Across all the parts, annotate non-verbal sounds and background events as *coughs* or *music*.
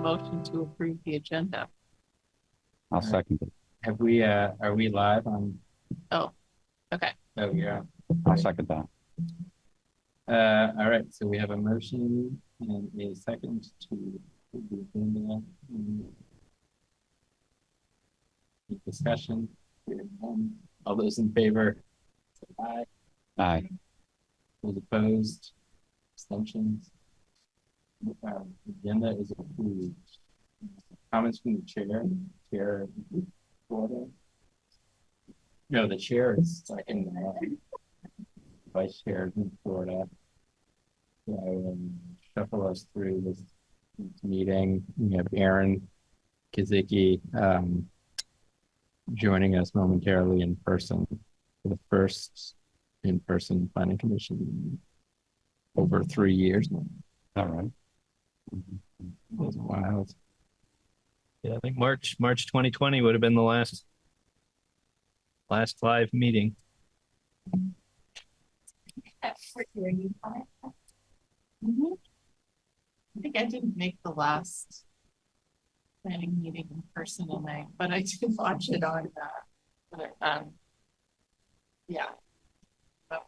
motion to approve the agenda. I'll second it. Have we, uh, are we live on? Oh, okay. Oh, yeah. I'll second that. Uh, all right, so we have a motion and a second to approve the agenda. Any Discussion. Hearing none. All those in favor? say Aye. Aye. Those opposed? Abstentions? Agenda is approved. Comments from the chair, chair. Florida. No, the chair is second. vice chair in Florida. So I will shuffle us through this meeting. We have Aaron Kiziki um, joining us momentarily in person for the first in-person planning commission over three years. All right. It was wild. Yeah, I think March, March twenty twenty would have been the last. Last live meeting. Mhm. I think I didn't make the last planning meeting in person and I, but I did watch it on that. But, um, yeah. But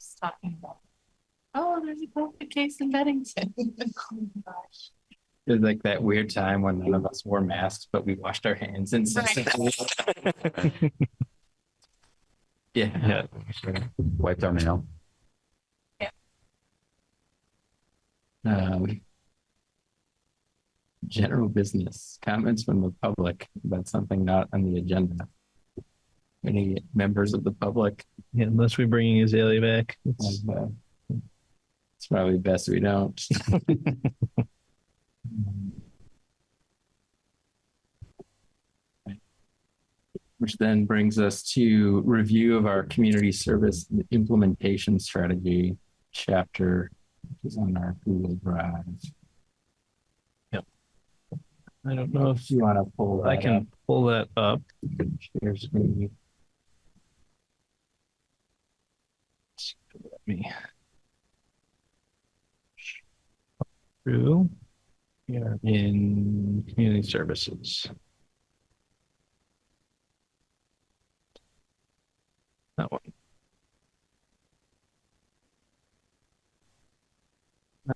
Just talking about, oh, there's a COVID case in Bennington. Oh my gosh. It was like that weird time when none of us wore masks, but we washed our hands and. *laughs* Yeah. Yeah. Wiped our mail. Um, General business, comments from the public about something not on the agenda. Any members of the public? Yeah, unless we bring Azalea back. It's- have, uh, It's probably best we don't. *laughs* Which then brings us to review of our community service implementation strategy chapter, which is on our Google Drive. Yep. I don't know if you want to pull I can up, pull that up. share screen. Let me. We are in community services. That one.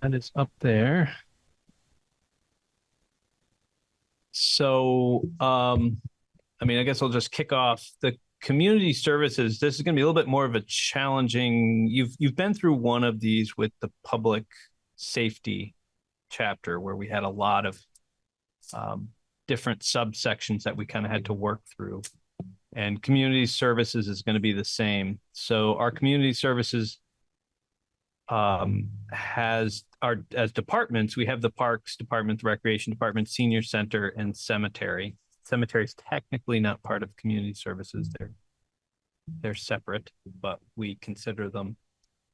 That is up there. So, um, I mean, I guess I'll just kick off the community services. This is going to be a little bit more of a challenging. You've you've been through one of these with the public safety chapter where we had a lot of um, different subsections that we kind of had to work through. And community services is going to be the same. So our community services um, has our as departments, we have the parks department, the recreation department, senior center, and cemetery. Cemetery is technically not part of community services. They're they're separate, but we consider them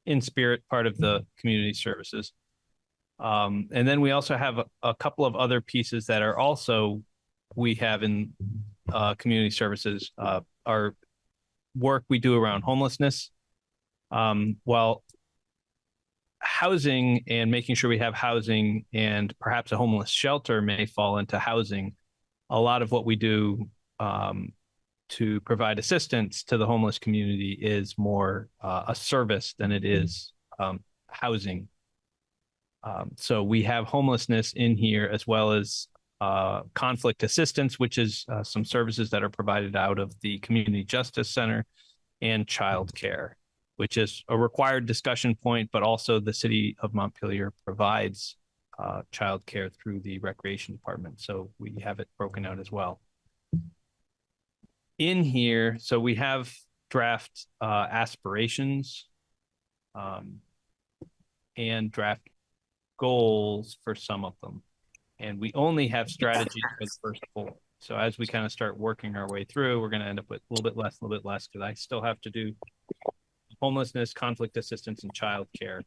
in spirit part of the community services. Um, and then we also have a, a couple of other pieces that are also we have in uh, community services. Uh, our work we do around homelessness. Um, while housing and making sure we have housing and perhaps a homeless shelter may fall into housing. A lot of what we do um, to provide assistance to the homeless community is more uh, a service than it is um, housing. Um, so we have homelessness in here as well as uh, conflict assistance, which is uh, some services that are provided out of the Community Justice Center and childcare which is a required discussion point, but also the city of Montpelier provides uh, childcare through the recreation department. So we have it broken out as well. In here, so we have draft uh, aspirations um, and draft goals for some of them. And we only have strategies for the first four. So as we kind of start working our way through, we're going to end up with a little bit less, a little bit less, because I still have to do homelessness, conflict assistance, and childcare.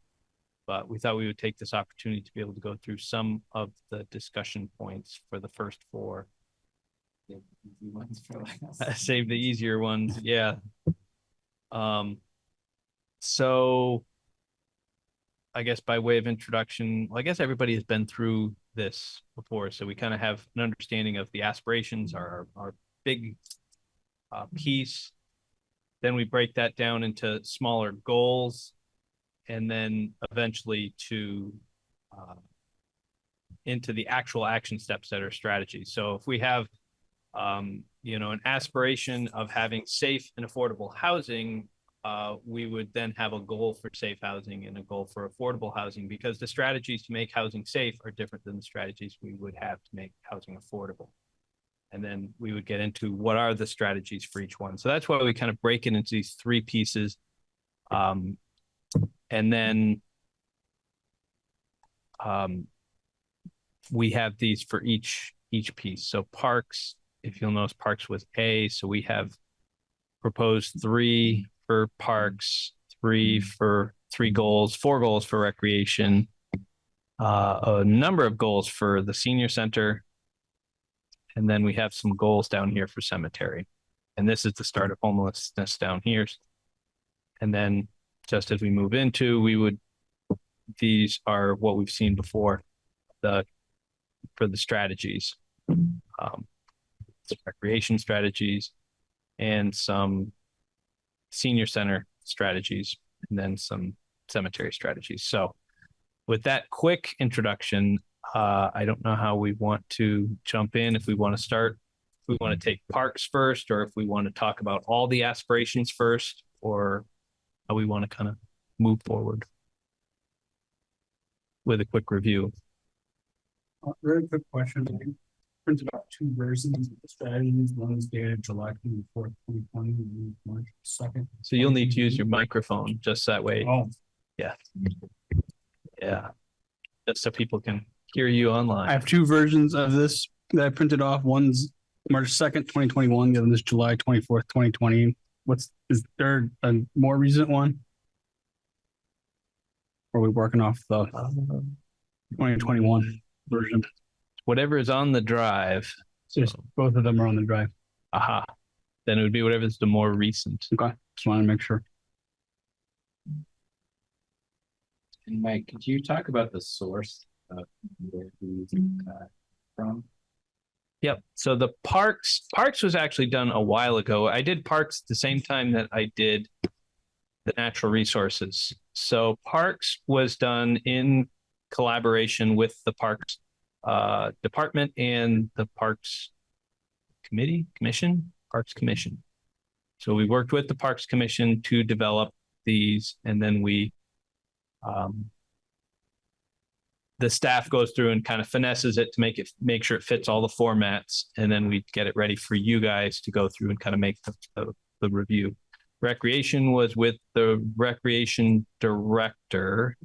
But we thought we would take this opportunity to be able to go through some of the discussion points for the first four. *laughs* Save the easier ones, yeah. Um, so I guess by way of introduction, well, I guess everybody has been through this before, so we kind of have an understanding of the aspirations, our, our big uh, piece. Then we break that down into smaller goals and then eventually to uh, into the actual action steps that are strategies. So if we have um, you know, an aspiration of having safe and affordable housing, uh, we would then have a goal for safe housing and a goal for affordable housing because the strategies to make housing safe are different than the strategies we would have to make housing affordable. And then we would get into what are the strategies for each one. So that's why we kind of break it into these three pieces. Um, and then um, we have these for each each piece. So parks, if you'll notice, parks with A. So we have proposed three for parks, three for three goals, four goals for recreation, uh, a number of goals for the senior center, and then we have some goals down here for cemetery. And this is the start of homelessness down here. And then just as we move into, we would, these are what we've seen before, the, for the strategies. Um, recreation strategies and some senior center strategies and then some cemetery strategies. So with that quick introduction, uh, I don't know how we want to jump in. If we want to start, if we want to take parks first, or if we want to talk about all the aspirations first, or how we want to kind of move forward with a quick review. Uh, Very quick question. I printed out two versions of the strategies. One is dated July twenty fourth, twenty twenty, and March second. So you'll need to use your microphone just that way. Oh, Yeah. Just so people can hear you online. I have two versions of this that I printed off. One's March second, twenty twenty one, the other is July twenty fourth, twenty twenty. What's, is there a more recent one? Or Are we working off the Um, twenty twenty one version? Whatever is on the drive, Just both of them are on the drive. aha, then it would be whatever's the more recent. Okay, just want to make sure. And Mike, could you talk about the source of where these uh, from? Yep. So the parks, parks was actually done a while ago. I did parks the same time that I did the natural resources. So parks was done in collaboration with the parks uh, department and the parks committee, commission, parks commission. So we worked with the parks commission to develop these and then we um, the staff goes through and kind of finesses it to make it make sure it fits all the formats and then we get it ready for you guys to go through and kind of make the, the, the review recreation was with the recreation director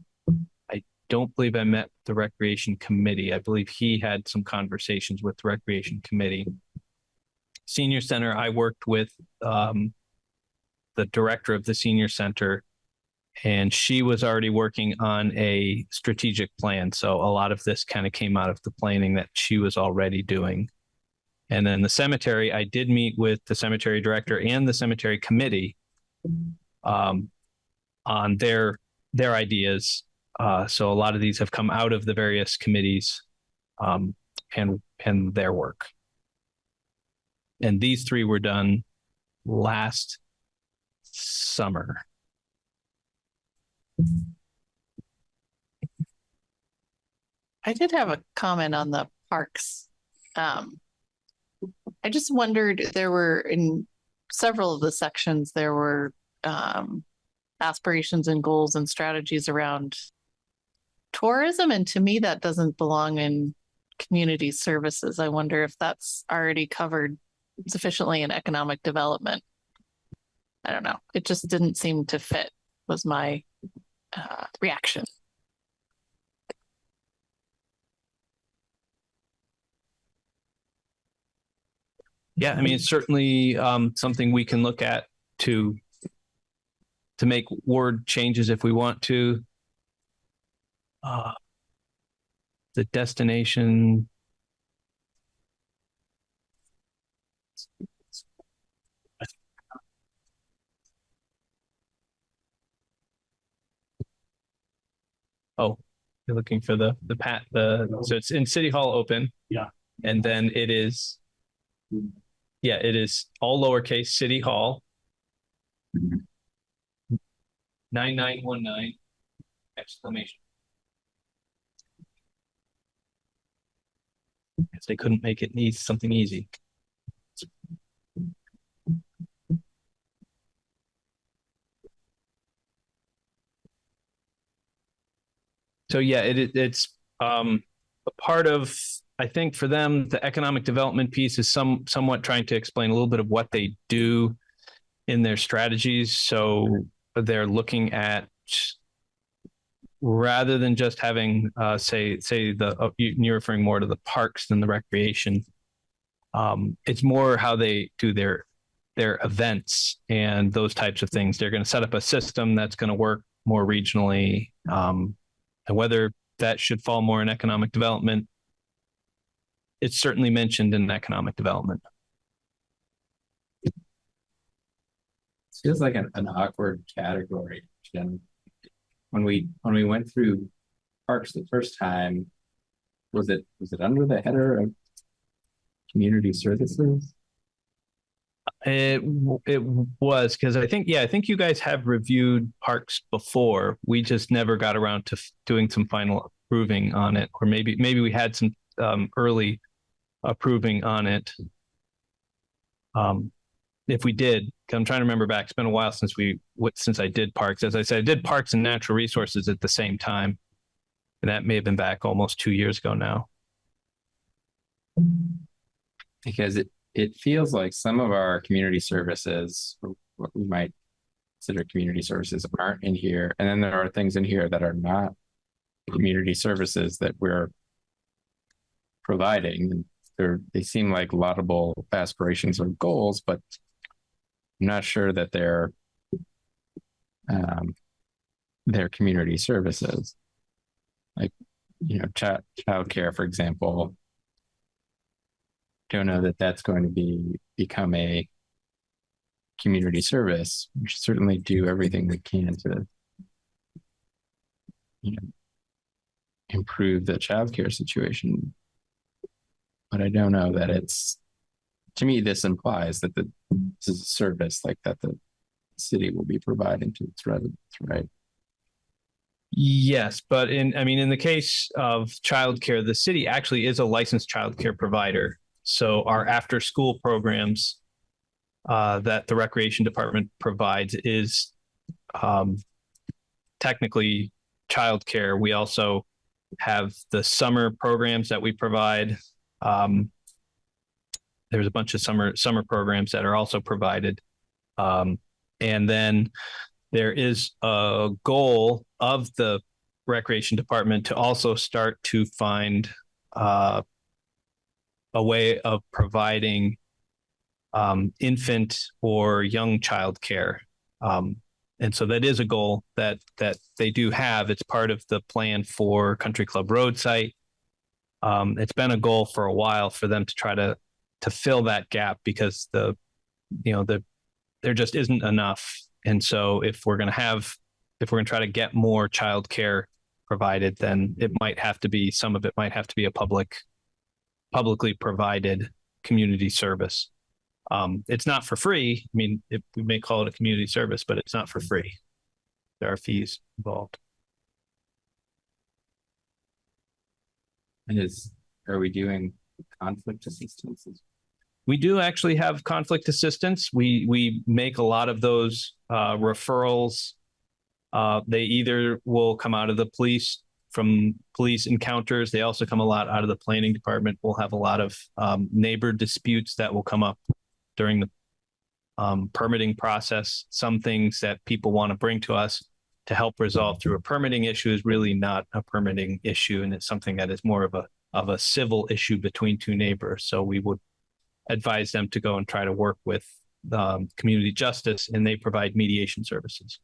don't believe i met the recreation committee i believe he had some conversations with the recreation committee senior center i worked with um, the director of the senior center and she was already working on a strategic plan. So a lot of this kind of came out of the planning that she was already doing. And then the cemetery, I did meet with the cemetery director and the cemetery committee um, on their their ideas. Uh, so a lot of these have come out of the various committees um, and and their work. And these three were done last summer. I did have a comment on the parks. Um, I just wondered, there were in several of the sections, there were um, aspirations and goals and strategies around tourism. And to me, that doesn't belong in community services. I wonder if that's already covered sufficiently in economic development. I don't know. It just didn't seem to fit was my uh, reaction. Yeah, I mean, it's certainly um, something we can look at to to make word changes if we want to. Uh, the destination. Oh, You're looking for the, the pat, the, so it's in City Hall open. Yeah. And then it is. Yeah, it is all lowercase City Hall. Nine, nine, one, nine. Exclamation. Guess they couldn't make it need something easy. So yeah, it, it it's um a part of I think for them the economic development piece is some somewhat trying to explain a little bit of what they do in their strategies. So they're looking at rather than just having uh say say the uh, you- you're referring more to the parks than the recreation. Um, it's more how they do their their events and those types of things. They're going to set up a system that's going to work more regionally. Um, and whether that should fall more in economic development, it's certainly mentioned in economic development. Feels like an, an awkward category, Jen. When we, when we went through parks the first time, was it, was it under the header of community services? It it was because I think yeah I think you guys have reviewed parks before. We just never got around to f- doing some final approving on it, or maybe maybe we had some um, early approving on it. Um, if we did, I'm trying to remember back. It's been a while since we since I did parks. As I said, I did parks and natural resources at the same time, and that may have been back almost two years ago now. Because it, it feels like some of our community services, what we might consider community services aren't in here. And then there are things in here that are not community services that we're providing. They're, they seem like laudable aspirations or goals, but I'm not sure that they're um, they're community services. Like, you know, child, childcare, for example, don't know that that's going to be become a community service. We should certainly do everything we can to you know improve the childcare situation. But I don't know that it's to me this implies that the this is a service like that the city will be providing to its residents, right? Yes, but in, I mean, in the case of childcare, the city actually is a licensed childcare provider. So our after-school programs uh, that the recreation department provides is um, technically childcare. We also have the summer programs that we provide. Um, there's a bunch of summer summer programs that are also provided, um, and then there is a goal of the recreation department to also start to find uh, a way of providing um, infant or young child care. Um, and so that is a goal that that they do have. It's part of the plan for Country Club Road site. Um, it's been a goal for a while for them to try to to fill that gap because the you know the there just isn't enough and so if we're going to have, if we're going to try to get more childcare provided, then it might have to be, some of it might have to be a public, publicly provided community service. Um, it's not for free. I mean, it, we may call it a community service, but it's not for free. There are fees involved. And is are we doing conflict assistance? We do actually have conflict assistance. We we make a lot of those uh, referrals. Uh, they either will come out of the police from police encounters. They also come a lot out of the planning department. We'll have a lot of um, neighbor disputes that will come up during the um, permitting process. Some things that people want to bring to us to help resolve through a permitting issue is really not a permitting issue, and it's something that is more of a of a civil issue between two neighbors. So we would advise them to go and try to work with um, community justice, and they provide mediation services.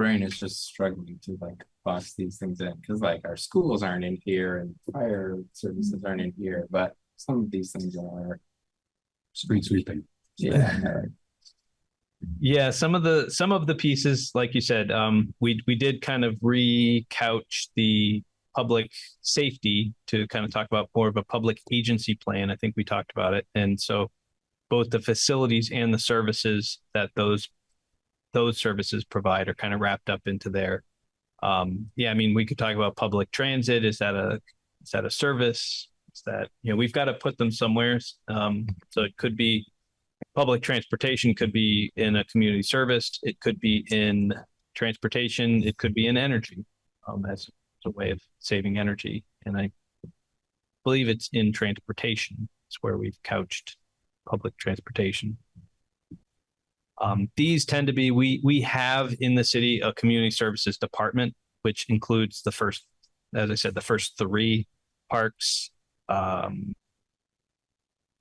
brain is just struggling to like box these things in because like our schools aren't in here and fire services aren't in here, but some of these things are. Street sweeping. Yeah. Yeah, some of the some of the pieces, like you said, um, we we did kind of re-couch the public safety to kind of talk about more of a public agency plan. I think we talked about it, and so both the facilities and the services that those those services provide are kind of wrapped up into there. Um, yeah, I mean, we could talk about public transit. Is that a is that a service? Is that you know we've got to put them somewhere. Um, so it could be public transportation could be in a community service. It could be in transportation. It could be in energy um, as a way of saving energy. And I believe it's in transportation. It's where we've couched public transportation. Um, these tend to be we we have in the city a community services department, which includes the first, as I said, the first three parks, um,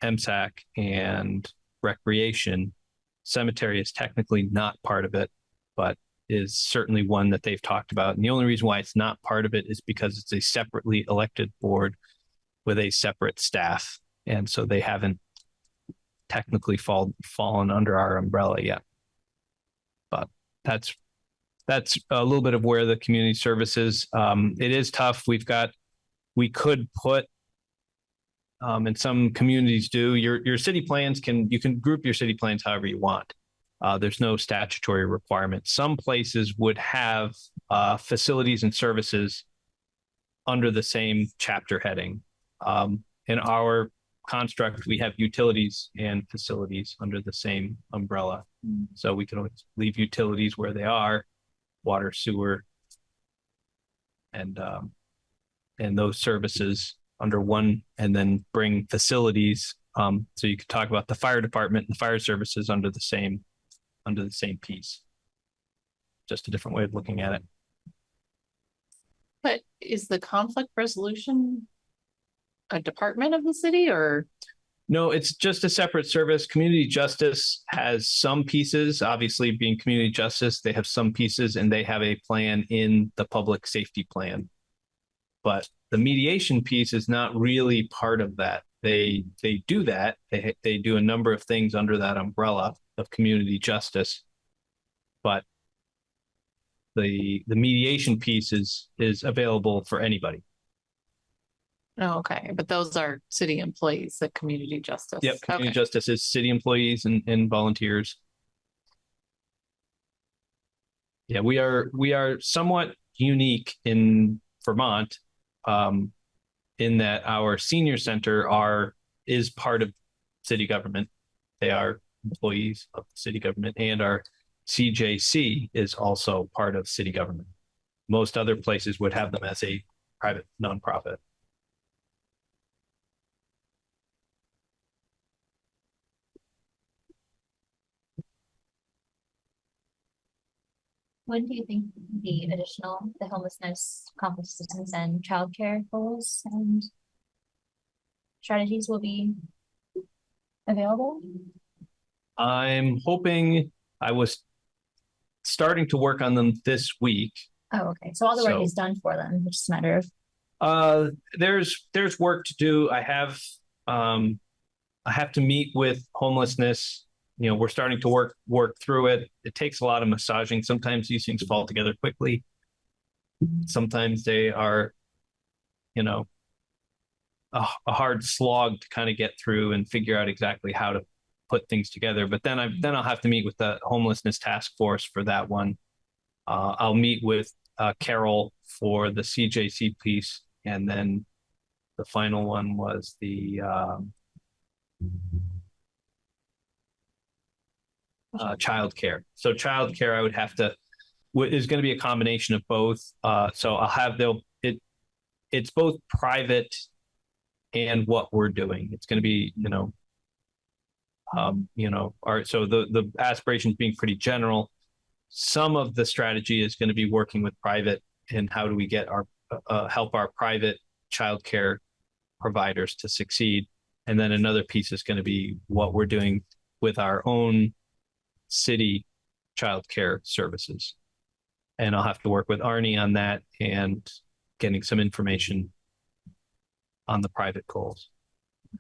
MSAC, and recreation. Cemetery is technically not part of it, but is certainly one that they've talked about. And the only reason why it's not part of it is because it's a separately elected board with a separate staff. And so they haven't technically fall, fallen under our umbrella yet. But that's that's a little bit of where the community services. Um, it is tough. We've got we could put um, and some communities do. Your your city plans can you can group your city plans however you want. Uh, there's no statutory requirement. Some places would have uh, facilities and services under the same chapter heading. Um, in our construct, we have utilities and facilities under the same umbrella. So we can always leave utilities where they are, water, sewer, and um, and those services under one, and then bring facilities. Um, so you could talk about the fire department and fire services under the same under the same piece. Just a different way of looking at it. But is the conflict resolution a department of the city or? No, it's just a separate service. Community justice has some pieces, obviously being community justice, they have some pieces and they have a plan in the public safety plan. But the mediation piece is not really part of that. They they do that. They they do a number of things under that umbrella of community justice. But the the mediation piece is is available for anybody. Oh, okay, but those are city employees, the community justice. Yep, community Okay. justice is city employees and, and volunteers. Yeah, we are we are somewhat unique in Vermont, um, in that our senior center are is part of city government. They are employees of the city government, and our CJC is also part of city government. Most other places would have them as a private nonprofit. When do you think the additional, the homelessness, conflict assistance and childcare goals and strategies will be available? I'm hoping I was starting to work on them this week. Oh, okay. So all the work So- is done for them. It's just a matter of, Uh, there's there's work to do. I have um, I have to meet with homelessness. You know, we're starting to work work through it. It takes a lot of massaging. Sometimes these things fall together quickly. Sometimes they are, you know, a, a hard slog to kind of get through and figure out exactly how to put things together. But then I then I'll have to meet with the homelessness task force for that one. Uh, I'll meet with uh, Carol for the CJC piece, and then the final one was the um, uh, childcare. So childcare, I would have to is going to be a combination of both. Uh, so I'll have they'll it it's both private and what we're doing. It's going to be you know um, you know our so the the aspirations being pretty general. Some of the strategy is going to be working with private and how do we get our uh, help our private childcare providers to succeed. And then another piece is going to be what we're doing with our own city childcare services. And I'll have to work with Arnie on that and getting some information on the private goals.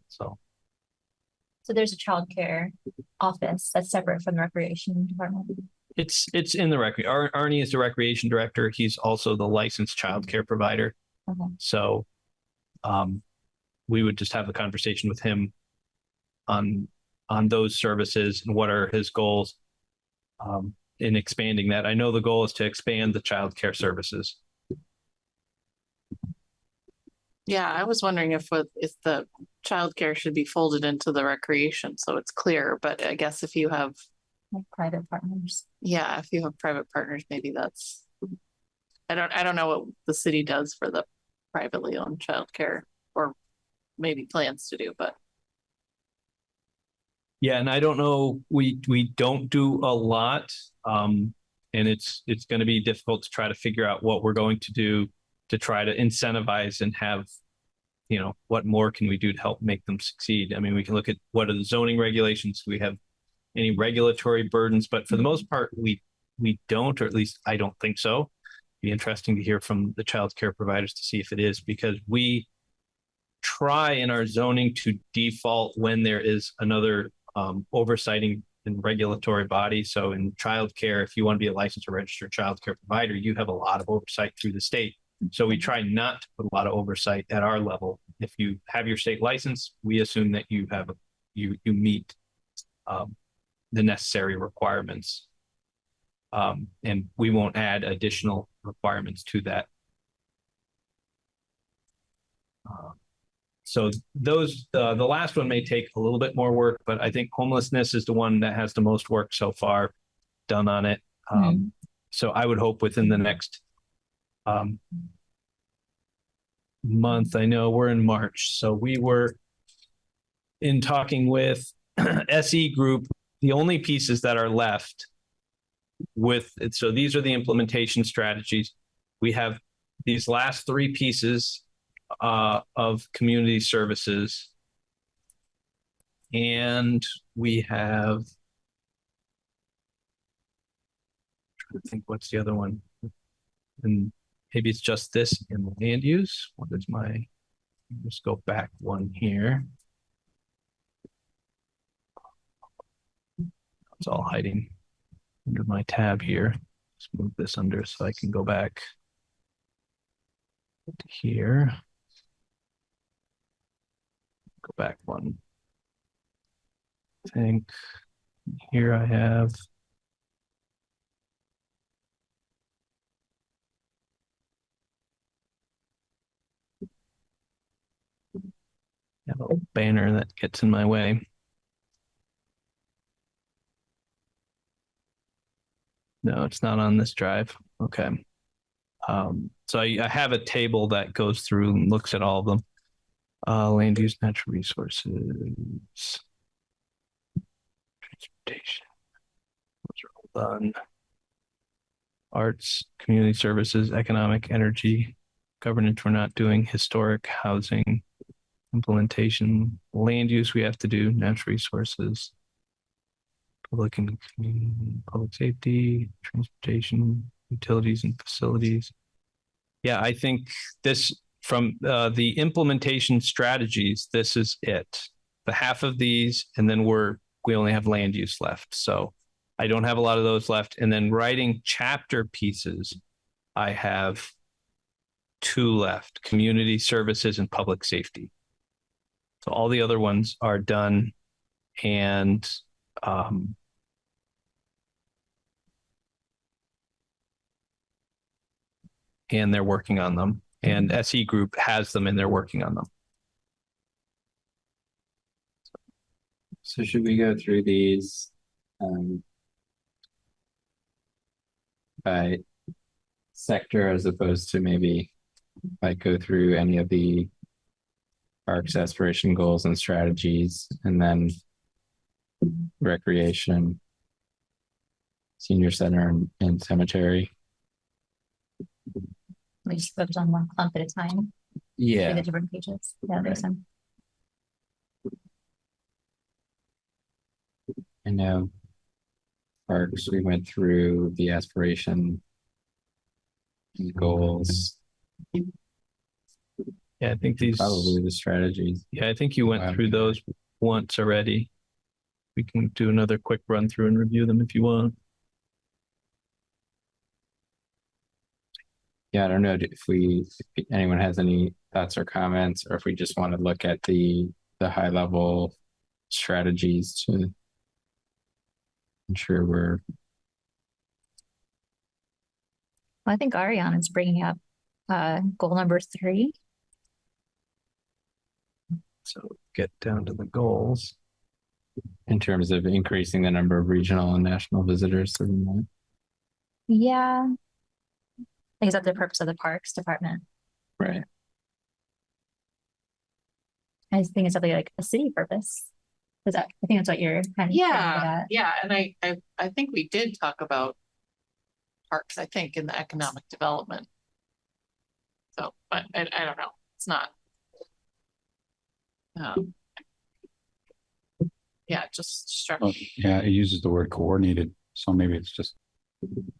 So So there's a childcare office that's separate from the recreation department. It's, it's in the rec, Ar- Arnie is the recreation director. He's also the licensed childcare provider. Okay. So, um, we would just have a conversation with him on, on those services and what are his goals um, in expanding that. I know the goal is to expand the childcare services. Yeah, I was wondering if with, if the childcare should be folded into the recreation, so it's clear, but I guess if you have, Like private partners. yeah, if you have private partners, maybe that's. I don't, I don't know what the city does for the privately owned childcare or maybe plans to do, but Yeah, and I don't know, we, we don't do a lot. Um, and it's, it's gonna be difficult to try to figure out what we're going to do to try to incentivize and have, you know, what more can we do to help make them succeed? I mean, we can look at what are the zoning regulations? Do we have any regulatory burdens? But for the most part, we, we don't, or at least I don't think so. It'd Be interesting to hear from the child care providers to see if it is, because we try in our zoning to default when there is another um, oversighting and regulatory body. So in childcare, if you want to be a licensed or registered childcare provider, you have a lot of oversight through the state. So we try not to put a lot of oversight at our level. If you have your state license, we assume that you have, a you, you meet um, the necessary requirements. Um, and we won't add additional requirements to that. Uh, so those, uh, the last one may take a little bit more work, but I think homelessness is the one that has the most work so far done on it. Um, so I would hope within the next, um, month, I know we're in March, so we were in talking with *clears throat* SE Group, the only pieces that are left with, so these are the implementation strategies. We have these last three pieces uh, of community services. And we have. To think what's the other one? And maybe it's just this in land use. What is my, let's go back one here. It's all hiding under my tab here. Let's move this under so I can go back here. Go back one. I think here I have. A banner that gets in my way. No, it's not on this drive. Okay. Um, so I, I have a table that goes through and looks at all of them. Uh, land use, natural resources. Transportation. Those are all done. Arts, community services, economic, energy, governance, we're not doing historic housing. Implementation, land use, we have to do, natural resources. Public and community, public safety, transportation, utilities and facilities. Yeah, I think this from uh, the implementation strategies, this is it. The half of these, and then we're we only have land use left. So I don't have a lot of those left. And then writing chapter pieces, I have two left: community services and public safety. So all the other ones are done, and um, and they're working on them. And SE Group has them and they're working on them. So should we go through these? Um. By sector as opposed to maybe like go through any of the. Parks aspiration goals and strategies and then. Recreation. Senior center and, and cemetery. We just focus on one clump at a time, through Yeah. the different pages. Yeah, there's some. I know. Parks, we went through the aspiration. and Goals, Yeah, I think these, probably the strategies. yeah, I think you went Wow. through those once already. we can do another quick run through and review them if you want. Yeah, I don't know if we, if anyone has any thoughts or comments, or if we just want to look at the, the high level strategies to ensure we're, I think Ariana is bringing up uh goal number three. So get down to the goals. in terms of increasing the number of regional and national visitors to Vermont. Yeah. I think is that the purpose of the Parks Department? Right. I think it's something like a city purpose. Is that, I think that's what you're kind of. Yeah, yeah, and I, I, I think we did talk about parks, I think, in the economic development. So, but I, I don't know, it's not. Um. Yeah, just struck, Well, Yeah, it uses the word coordinated, so maybe it's just,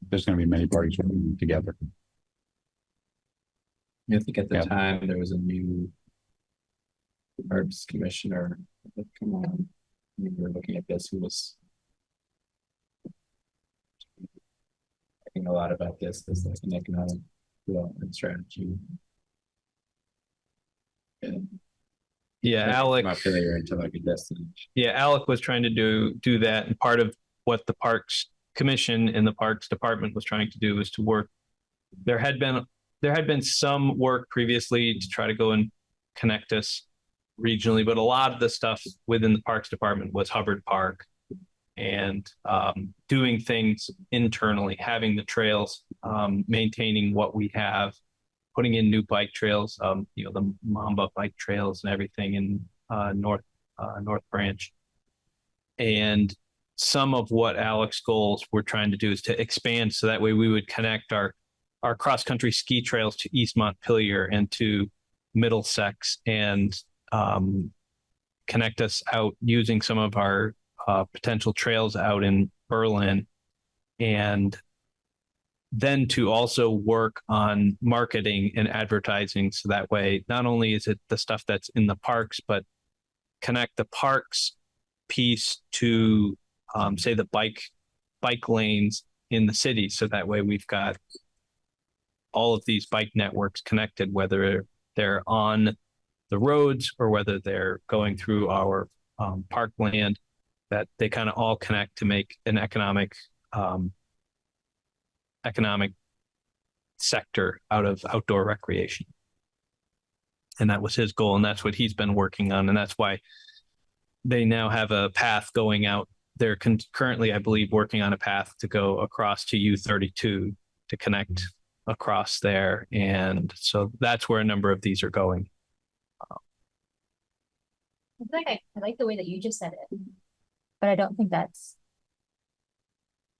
there's gonna be many parties working together. I think at the Yeah. time, there was a new Parks Commissioner that come on. We were looking at this, who was talking a lot about this, as like an economic development strategy. And Yeah, Alec. Failure into like a destination. Yeah, Alec was trying to do do that, and part of what the Parks Commission and the Parks Department was trying to do was to work. There had been there had been some work previously to try to go and connect us regionally, but a lot of the stuff within the Parks Department was Hubbard Park and um, doing things internally, having the trails, um, maintaining what we have, putting in new bike trails, um, you know, the Mamba bike trails and everything in uh, North uh, North Branch. And some of what Alec's goals we're trying to do is to expand so that way we would connect our our cross country ski trails to East Montpelier and to Middlesex and um, connect us out using some of our uh, potential trails out in Berlin. And then to also work on marketing and advertising so that way not only is it the stuff that's in the parks but connect the parks piece to um, say the bike bike lanes in the city. So that way we've got all of these bike networks connected whether they're on the roads or whether they're going through our um, parkland that they kind of all connect to make an economic um, economic sector out of outdoor recreation. And that was his goal and that's what he's been working on and that's why they now have a path going out. They're currently i believe working on a path to go across to u32 to connect across there and so that's where a number of these are going I feel like I, I like the way that you just said it, but I don't think that's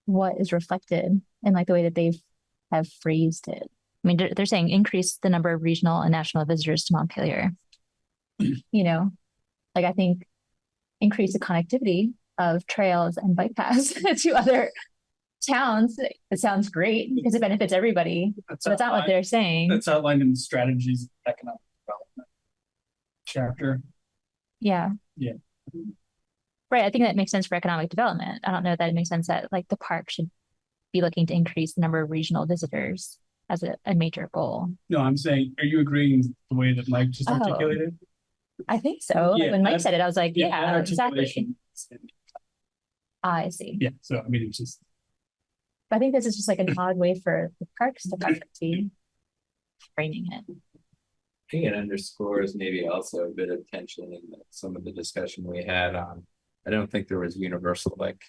what is reflected in like the way that they've have phrased it. I mean, they're, they're saying increase the number of regional and national visitors to Montpelier. *clears throat* You know, like I think increase the connectivity of trails and bike paths *laughs* to other towns. It sounds great because it benefits everybody, That's but that's not what they're saying. That's outlined in the strategies of economic development. Chapter. Yeah. Yeah. Right. I think that makes sense for economic development. I don't know that it makes sense that like the park should be looking to increase the number of regional visitors as a, a major goal. No, I'm saying, are you agreeing with the way that Mike just Oh. articulated? I think so. Like, when Mike that- said it, I was like, that yeah, exactly. articulation. Ah, I see. Yeah, so I mean, it's just, But I think this is just like an hmm. odd way for the parks department to be framing it. I think it underscores maybe also a bit of tension in the- some of the discussion we had on, I don't think there was universal like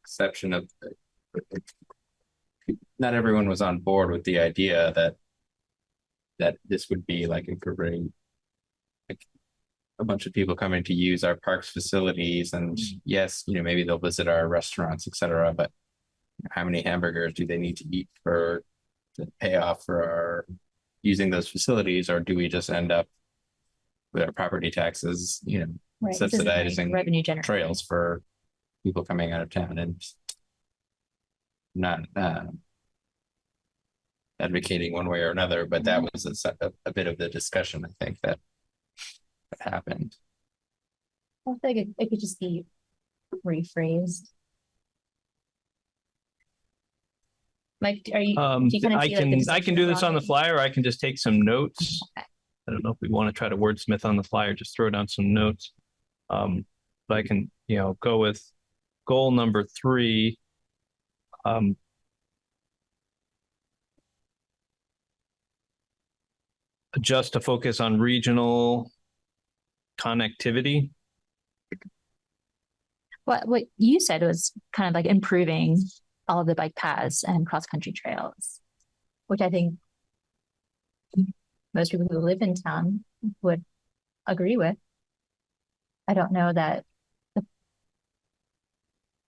exception of. Not everyone was on board with the idea that. That this would be like incorporating. Like. A bunch of people coming to use our parks facilities and hmm. yes, you know, maybe they'll visit our restaurants, et cetera, but. How many hamburgers do they need to eat for, to pay off for our using those facilities, or do we just end up with our property taxes, you know, Right. This isn't, like, Subsidizing Revenue generating. trails for people coming out of town and not uh, advocating one way or another, but that was a, se- a, a bit of the discussion, I think, that that happened. I think it, it could just be rephrased? Mike, are you? Um, do you kinda I see, like, the can, I can do this on the flyer, or I can just take some notes. Okay. I don't know if we want to try to wordsmith on the flyer, just throw down some notes. Um, but I can, you know, go with goal number three. Um. Adjust to focus on regional connectivity. What what you said was kind of like improving all of the bike paths and cross country trails, which I think most people who live in town would agree with. I don't know that the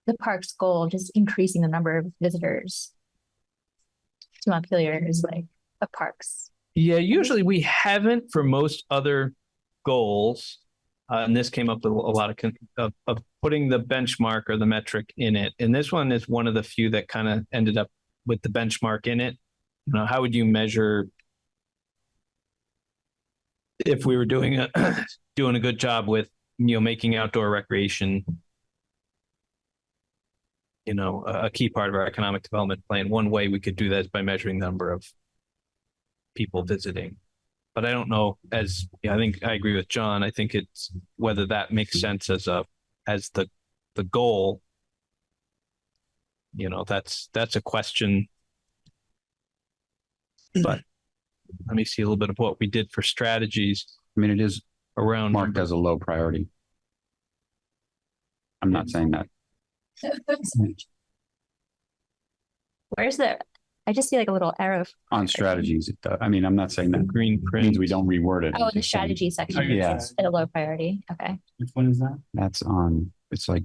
the park's goal, just increasing the number of visitors to Montpelier is like a park's. Yeah, usually we haven't for most other goals. Uh, and this came up with a lot of, of, of putting the benchmark or the metric in it. And this one is one of the few that kind of ended up with the benchmark in it. You know, how would you measure if we were doing a, *coughs* doing a good job with, you know, making outdoor recreation, you know, a, a key part of our economic development plan? One way we could do that is by measuring the number of people visiting. But I don't know as, yeah, I think I agree with John. I think it's whether that makes sense as a, as the, the goal. You know, that's, that's a question. Hmm. But let me see a little bit of what we did for strategies I mean, it is around. marked as a low priority. I'm not saying that. *laughs* Where's the? I just see like a little arrow. On strategies, it does. I mean, I'm not saying that Green print. means we don't reword it. Oh, I'm the just saying strategy section. Yeah. is At a low priority. Okay. Which one is that? That's on, it's like,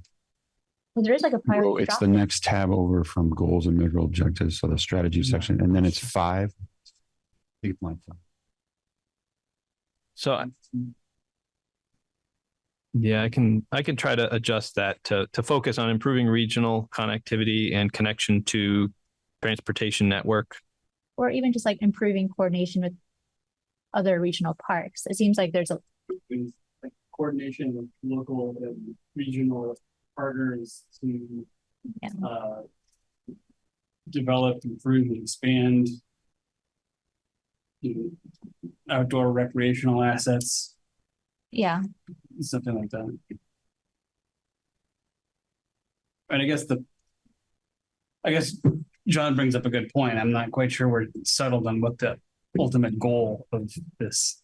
Well, there is like a oh, priority. it's drop the down. next tab over from goals and measurable objectives. So the strategy section, and then it's five. I think it's like five. So I- Yeah, I can, I can try to adjust that to, to focus on improving regional connectivity and connection to transportation network. or even just like improving coordination with other regional parks. It seems like there's a like coordination with local and regional partners to Yeah. uh develop, improve, and expand you know, outdoor recreational assets, yeah. something like that. And I guess the I guess John brings up a good point. I'm not quite sure we're settled on what the ultimate goal of this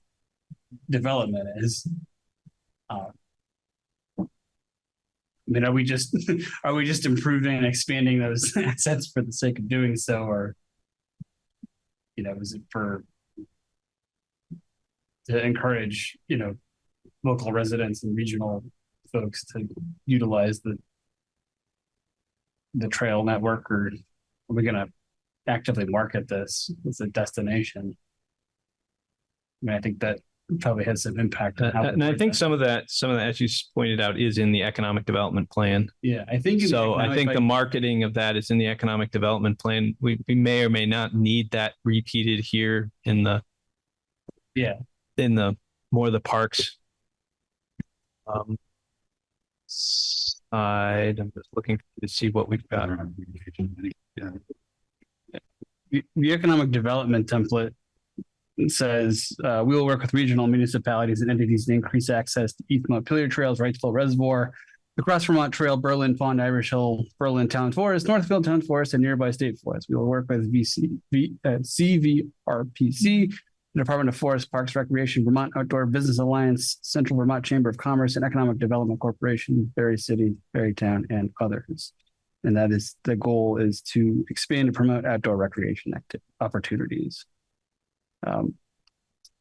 development is. Uh, I mean, are we just, *laughs* are we just improving and expanding those *laughs* assets for the sake of doing so, or? You know, is it for? To encourage, you know, local residents and regional folks to utilize the. The trail network, or are we gonna actively market this as a destination? I mean, I think that probably has some impact. on how Uh, And I think that. some of that, some of that, as you pointed out, is in the economic development plan. Yeah, I think. So I think the marketing of that is in the economic development plan. We, we may or may not need that repeated here in the. Yeah. In the, more of the parks. Um. Side, I'm just looking to see what we've got. The, economic development template says, uh, we will work with regional municipalities and entities to increase access to East Montpelier Trails, Wrightsville Reservoir, the Cross Vermont Trail, Berlin Pond, Irish Hill, Berlin Town Forest, Northfield Town Forest, and nearby state forests. We will work with VC, V, uh, CVRPC, the Department of Forest Parks Recreation, Vermont Outdoor Business Alliance, Central Vermont Chamber of Commerce, and Economic Development Corporation, Barre City, Barre Town, and others. And that is, the goal is to expand and promote outdoor recreation acti- opportunities. Um,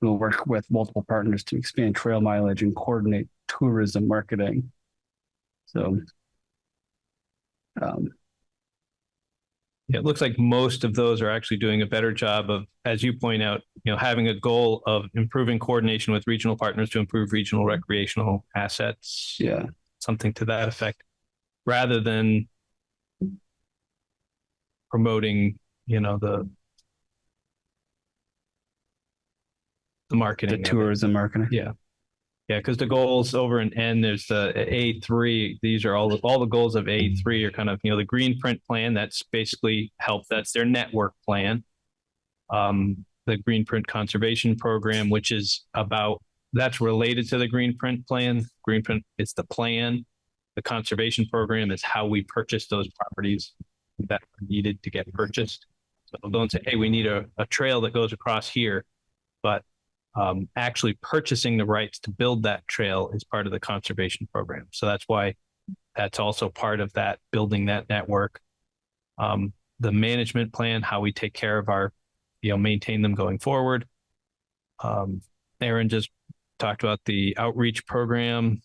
we'll work with multiple partners to expand trail mileage and coordinate tourism marketing. So. Um, Yeah, It looks like most of those are actually doing a better job of, as you point out, you know, having a goal of improving coordination with regional partners to improve regional recreational assets. yeah, something to that effect, rather than promoting, you know, the the marketing. the of it. tourism marketing. Yeah. Yeah, because the goals over in N, there's the A three. These are all the all the goals of A three are kind of you know the green print plan. That's basically help. That's their network plan. Um, the green print conservation program, which is about that's related to the green print plan. Green print is the plan. The conservation program is how we purchase those properties that are needed to get purchased. So don't say, hey, we need a, a trail that goes across here, but um, actually purchasing the rights to build that trail is part of the conservation program. So that's why that's also part of that building that network. Um, the management plan, how we take care of our, you know, maintain them going forward. Um, Aaron just talked about the outreach program.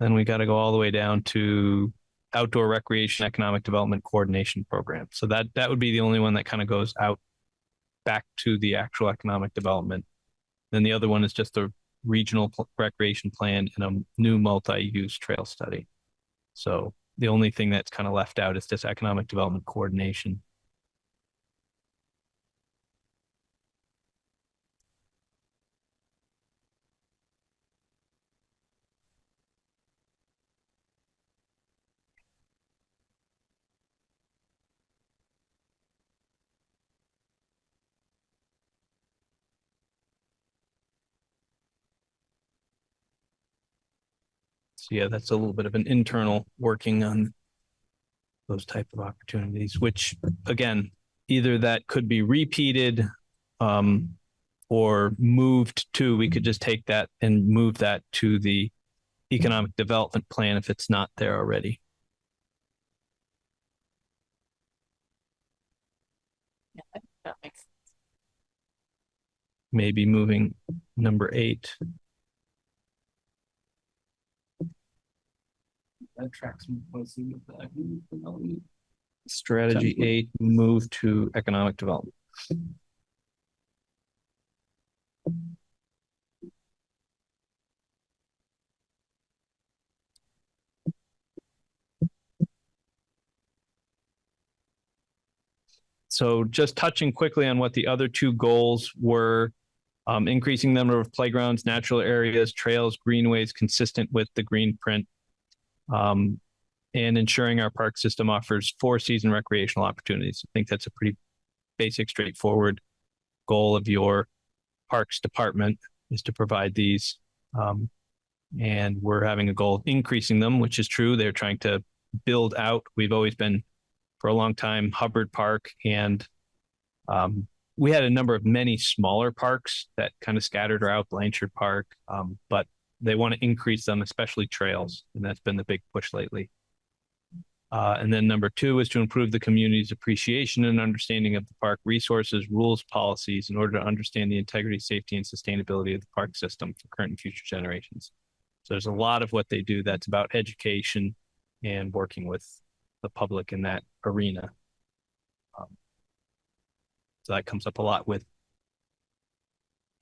Then we got to go all the way down to outdoor recreation economic development coordination program. So that that would be the only one that kind of goes out back to the actual economic development. Then the other one is just a regional recreation plan and a new multi-use trail study. So the only thing that's kind of left out is just economic development coordination. Yeah, that's a little bit of an internal working on those type of opportunities, which again, either that could be repeated um, or moved to, we could just take that and move that to the economic development plan if it's not there already. Yeah, I think that makes sense. Maybe moving number eight. That tracks more closely with the economic development. Strategy eight, move to economic development. So just touching quickly on what the other two goals were, um, increasing number of playgrounds, natural areas, trails, greenways consistent with the green print. Um, and ensuring our park system offers four season recreational opportunities. I think that's a pretty basic, straightforward goal of your parks department is to provide these. Um, and we're having a goal of increasing them, which is true. They're trying to build out. We've always been for a long time Hubbard Park and um, we had a number of many smaller parks that kind of scattered around Blanchard Park, um, but they want to increase them, especially trails, and that's been the big push lately. Uh, and then number two is to improve the community's appreciation and understanding of the park resources, rules, policies in order to understand the integrity, safety, and sustainability of the park system for current and future generations. So there's a lot of what they do that's about education and working with the public in that arena. Um, so that comes up a lot with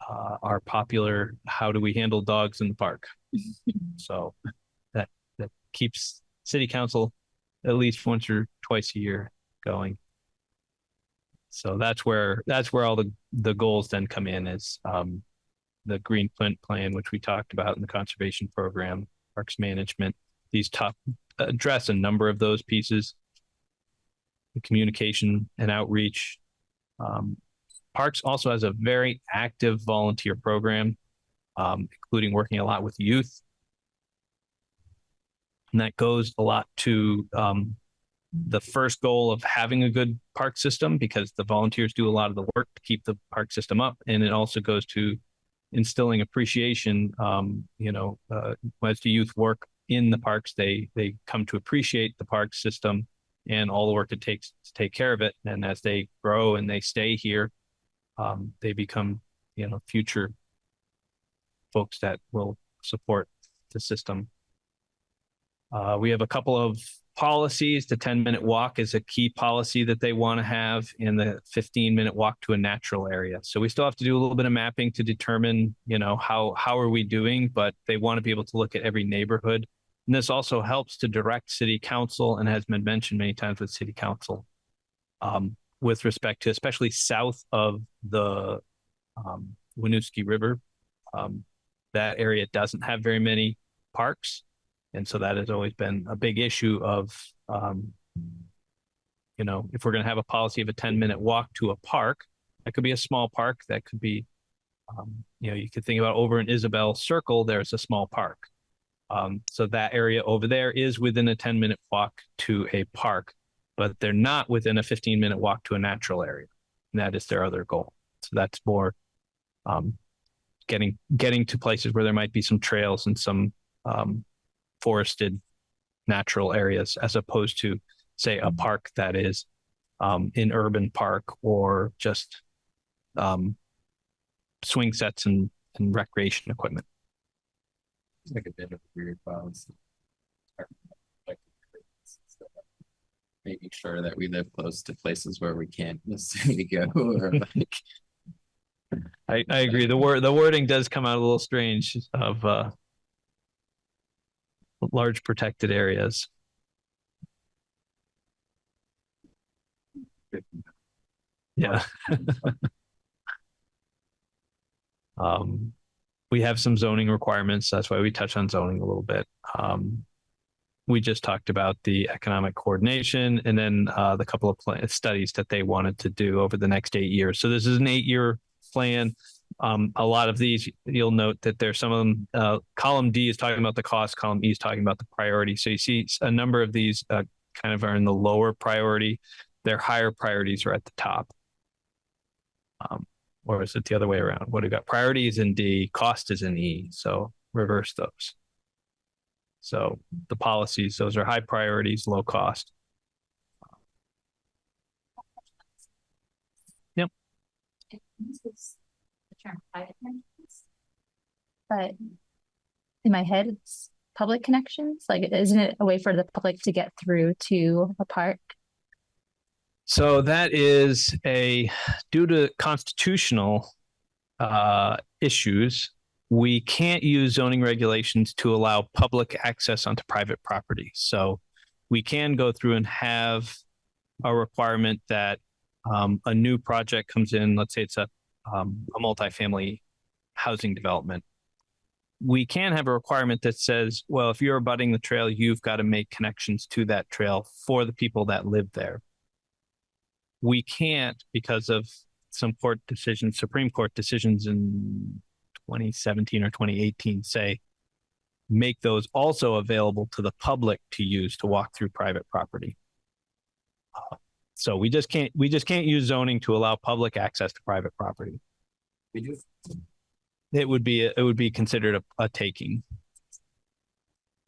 uh, our popular "How do we handle dogs in the park?" *laughs* so that that keeps city council at least once or twice a year going. So that's where that's where all the the goals then come in is um, the green print plan, which we talked about in the conservation program, parks management. These top address a number of those pieces. The communication and outreach. Um, Parks also has a very active volunteer program, um, including working a lot with youth. And that goes a lot to um, the first goal of having a good park system because the volunteers do a lot of the work to keep the park system up. And it also goes to instilling appreciation. Um, you know, uh, as the youth work in the parks, they they come to appreciate the park system and all the work it takes to take care of it. And as they grow and they stay here, um, they become, you know, future folks that will support the system. Uh, we have a couple of policies. The 10 minute walk is a key policy that they want to have in the 15 minute walk to a natural area. So we still have to do a little bit of mapping to determine, you know, how, how are we doing, but they want to be able to look at every neighborhood. And this also helps to direct city council and has been mentioned many times with city council. Um, with respect to especially south of the um, Winooski River. Um, that area doesn't have very many parks. And so that has always been a big issue of, um, you know, if we're going to have a policy of a 10 minute walk to a park, that could be a small park. That could be, um, you know, you could think about over in Isabel Circle, there's a small park. Um, so that area over there is within a 10 minute walk to a park, but they're not within a 15 minute walk to a natural area. And that is their other goal. So that's more, um, getting, getting to places where there might be some trails and some, um, forested natural areas as opposed to say a park that is um, an urban park or just um, swing sets and, and recreation equipment. It's like a bit of a weird balance. Making sure that we live close to places where we can't *laughs* necessarily go *laughs* or like. I, I agree. The word the wording does come out a little strange of uh, large protected areas. Yeah. *laughs* um, we have some zoning requirements. That's why we touch on zoning a little bit. Um, we just talked about the economic coordination and then uh, the couple of studies that they wanted to do over the next eight years. So this is an eight-year plan. Um, a lot of these, you'll note that there's some of them. Uh, column D is talking about the cost. Column E is talking about the priority. So you see a number of these uh, kind of are in the lower priority. Their higher priorities are at the top. Um, or is it the other way around? What do got? Priority is in D, cost is in E. So reverse those. So the policies, those are high priorities, low cost. It uses the term private connections. But in my head, it's public connections. Like, isn't it a way for the public to get through to a park? So that is a due to constitutional uh, issues, we can't use zoning regulations to allow public access onto private property. So we can go through and have a requirement that um, a new project comes in. Let's say it's a um, a multifamily housing development. We can have a requirement that says, well, if you're abutting the trail, you've got to make connections to that trail for the people that live there we can't because of some court decisions, Supreme Court decisions in 2017 or 2018 say make those also available to the public to use to walk through private property. Uh, So we just can't we just can't use zoning to allow public access to private property. We do. It would be it would be considered a, a taking.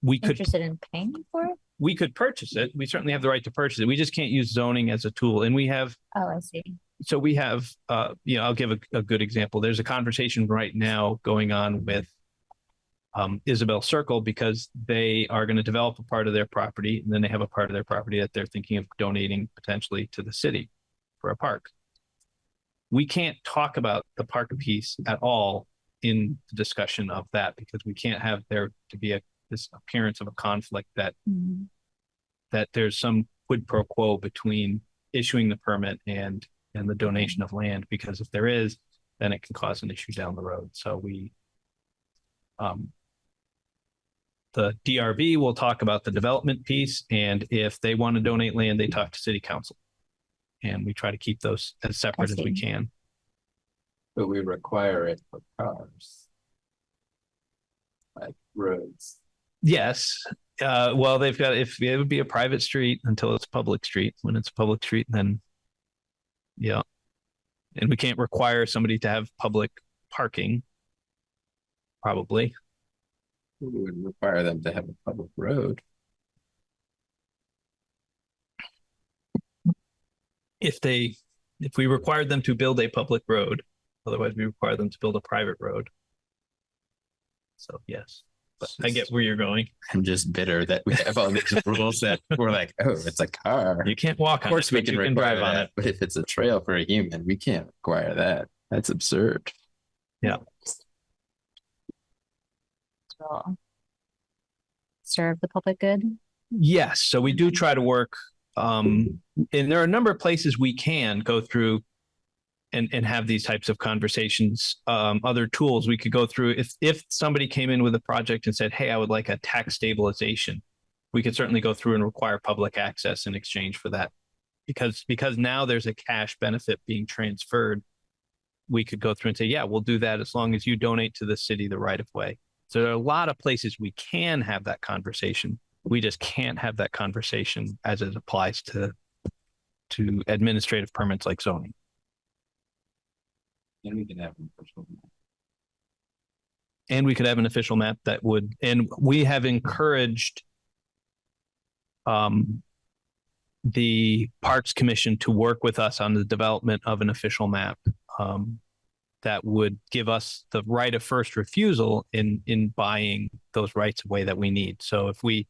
We could Interested in paying for it? we could purchase it. We certainly have the right to purchase it. We just can't use zoning as a tool. And we have Oh, I see. So we have uh you know i'll give a, a good example there's a conversation right now going on with um isabel circle because they are going to develop a part of their property and then they have a part of their property that they're thinking of donating potentially to the city for a park we can't talk about the park piece at all in the discussion of that because we can't have there to be a this appearance of a conflict that Mhm. that there's some quid pro quo between issuing the permit and and the donation of land because if there is then it can cause an issue down the road. So we um the DRB will talk about the development piece and if they want to donate land they talk to city council. And we try to keep those as separate as we can. But we require it for cars. Like roads. yes. Uh well they've got if it would be a private street until it's a public street. When it's a public street then yeah. And we can't require somebody to have public parking probably. We would require them to have a public road. if they if we required them to build a public road otherwise we require them to build a private road. So yes i get where you're going I'm just bitter that we have all these *laughs* rules that we're like, oh, it's a car. you can't walk Of on course it, we but can can require drive on it but if it's a trail for a human, we can't require that. That's absurd. So Serve the public good. Yes, so we do try to work, um, and there are a number of places we can go through and and have these types of conversations. Um, other tools we could go through if if somebody came in with a project and said, "Hey, I would like a tax stabilization," we could certainly go through and require public access in exchange for that, because because now there's a cash benefit being transferred. We could go through and say, "Yeah, we'll do that as long as you donate to the city the right of way." So there are a lot of places we can have that conversation. We just can't have that conversation as it applies to to administrative permits like zoning. Then we can have an official. map. And we could have an official map that would, and we have encouraged um, the Parks Commission to work with us on the development of an official map um, that would give us the right of first refusal in in buying those rights away that we need. So if we,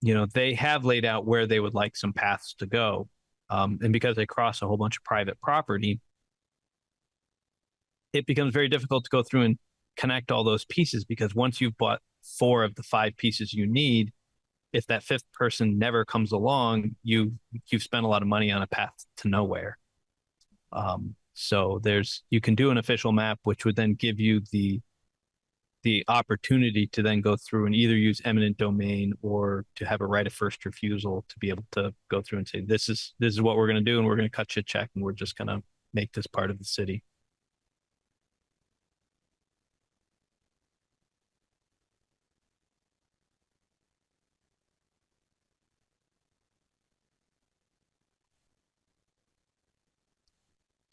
you know, they have laid out where they would like some paths to go, um, and because they cross a whole bunch of private property, it becomes very difficult to go through and connect all those pieces because once you've bought four of the five pieces you need, if that fifth person never comes along, you you've spent a lot of money on a path to nowhere. Um, so there's you can do an official map, which would then give you the the opportunity to then go through and either use eminent domain or to have a right of first refusal to be able to go through and say this is this is what we're going to do and we're going to cut you a check and we're just going to make this part of the city.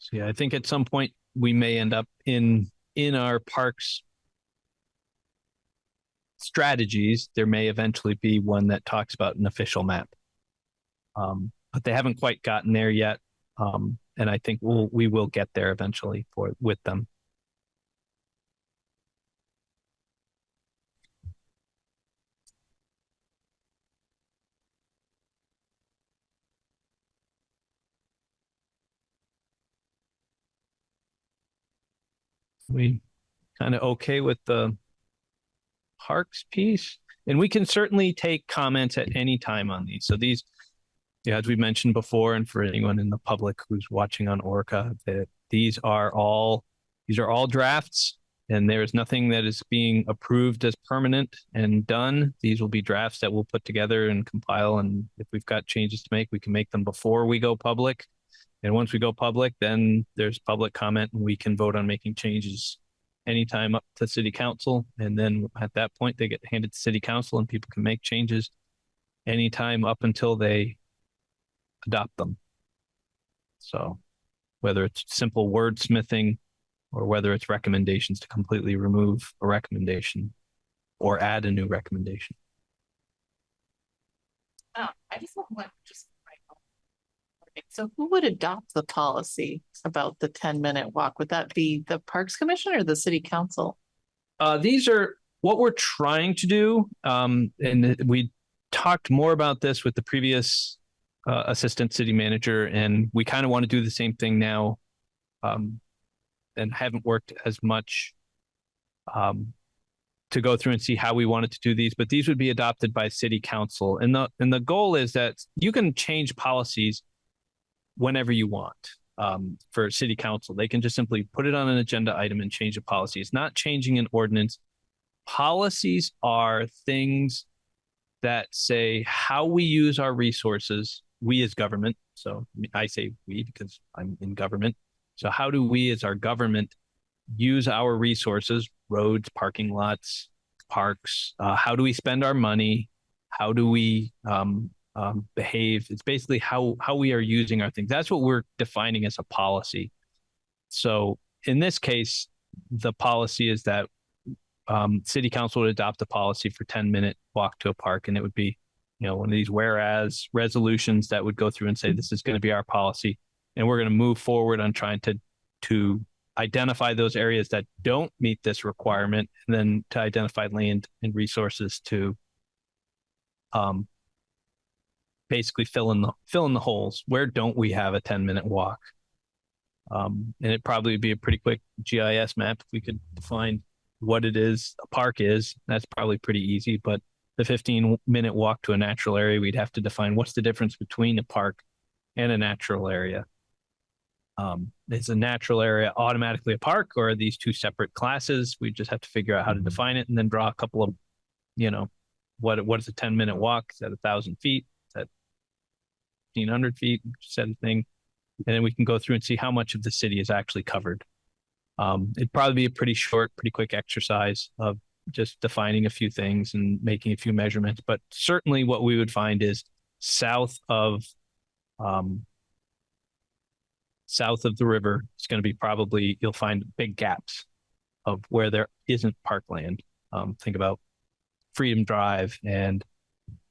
So yeah, I think at some point we may end up in in our parks strategies. There may eventually be one that talks about an official map, um, but they haven't quite gotten there yet. Um, and I think we'll we will get there eventually for with them. We kind of okay with the parks piece? And we can certainly take comments at any time on these. So these yeah as we mentioned before and for anyone in the public who's watching on ORCA that these are all these are all drafts and there is nothing that is being approved as permanent and done. These will be drafts that we'll put together and compile and if we've got changes to make we can make them before we go public and once we go public, then there's public comment and we can vote on making changes anytime up to city council. And then at that point, they get handed to city council and people can make changes anytime up until they adopt them. So whether it's simple wordsmithing or whether it's recommendations to completely remove a recommendation or add a new recommendation. Oh, I just want one, just. So who would adopt the policy about the ten minute walk? Would that be the Parks Commission or the City Council? Uh, these are what we're trying to do. Um, and we talked more about this with the previous uh, assistant city manager, and we kind of want to do the same thing now. Um, and haven't worked as much um, to go through and see how we wanted to do these, but these would be adopted by city council. And the and the goal is that you can change policies whenever you want um, for city council. They can just simply put it on an agenda item and change a policy. It's not changing an ordinance. Policies are things that say how we use our resources, we as government. So I say we because I'm in government. So how do we as our government use our resources, roads, parking lots, parks? Uh, how do we spend our money? How do we um, um, behave. It's basically how how we are using our things. That's what we're defining as a policy. So in this case, the policy is that um, city council would adopt a policy for 10 minute walk to a park, and it would be, you know, one of these whereas resolutions that would go through and say this is going to be our policy, and we're going to move forward on trying to to identify those areas that don't meet this requirement, and then to identify land and resources to um, basically fill in the fill in the holes. Where don't we have a 10 minute walk? Um, and it probably would be a pretty quick GIS map if we could define what it is a park is. That's probably pretty easy. But the 15 minute walk to a natural area, we'd have to define what's the difference between a park and a natural area. um, is a natural area automatically a park or are these two separate classes? We just have to figure out how to define it and then draw a couple of, you know, what what is a 10 minute walk? Is that a thousand feet? Is that 1500 feet? Set a thing. And then we can go through and see how much of the city is actually covered. Um, it'd probably be a pretty short, pretty quick exercise of just defining a few things and making a few measurements. But certainly what we would find is south of um, south of the river, it's going to be probably you'll find big gaps of where there isn't parkland. Um, think about Freedom Drive and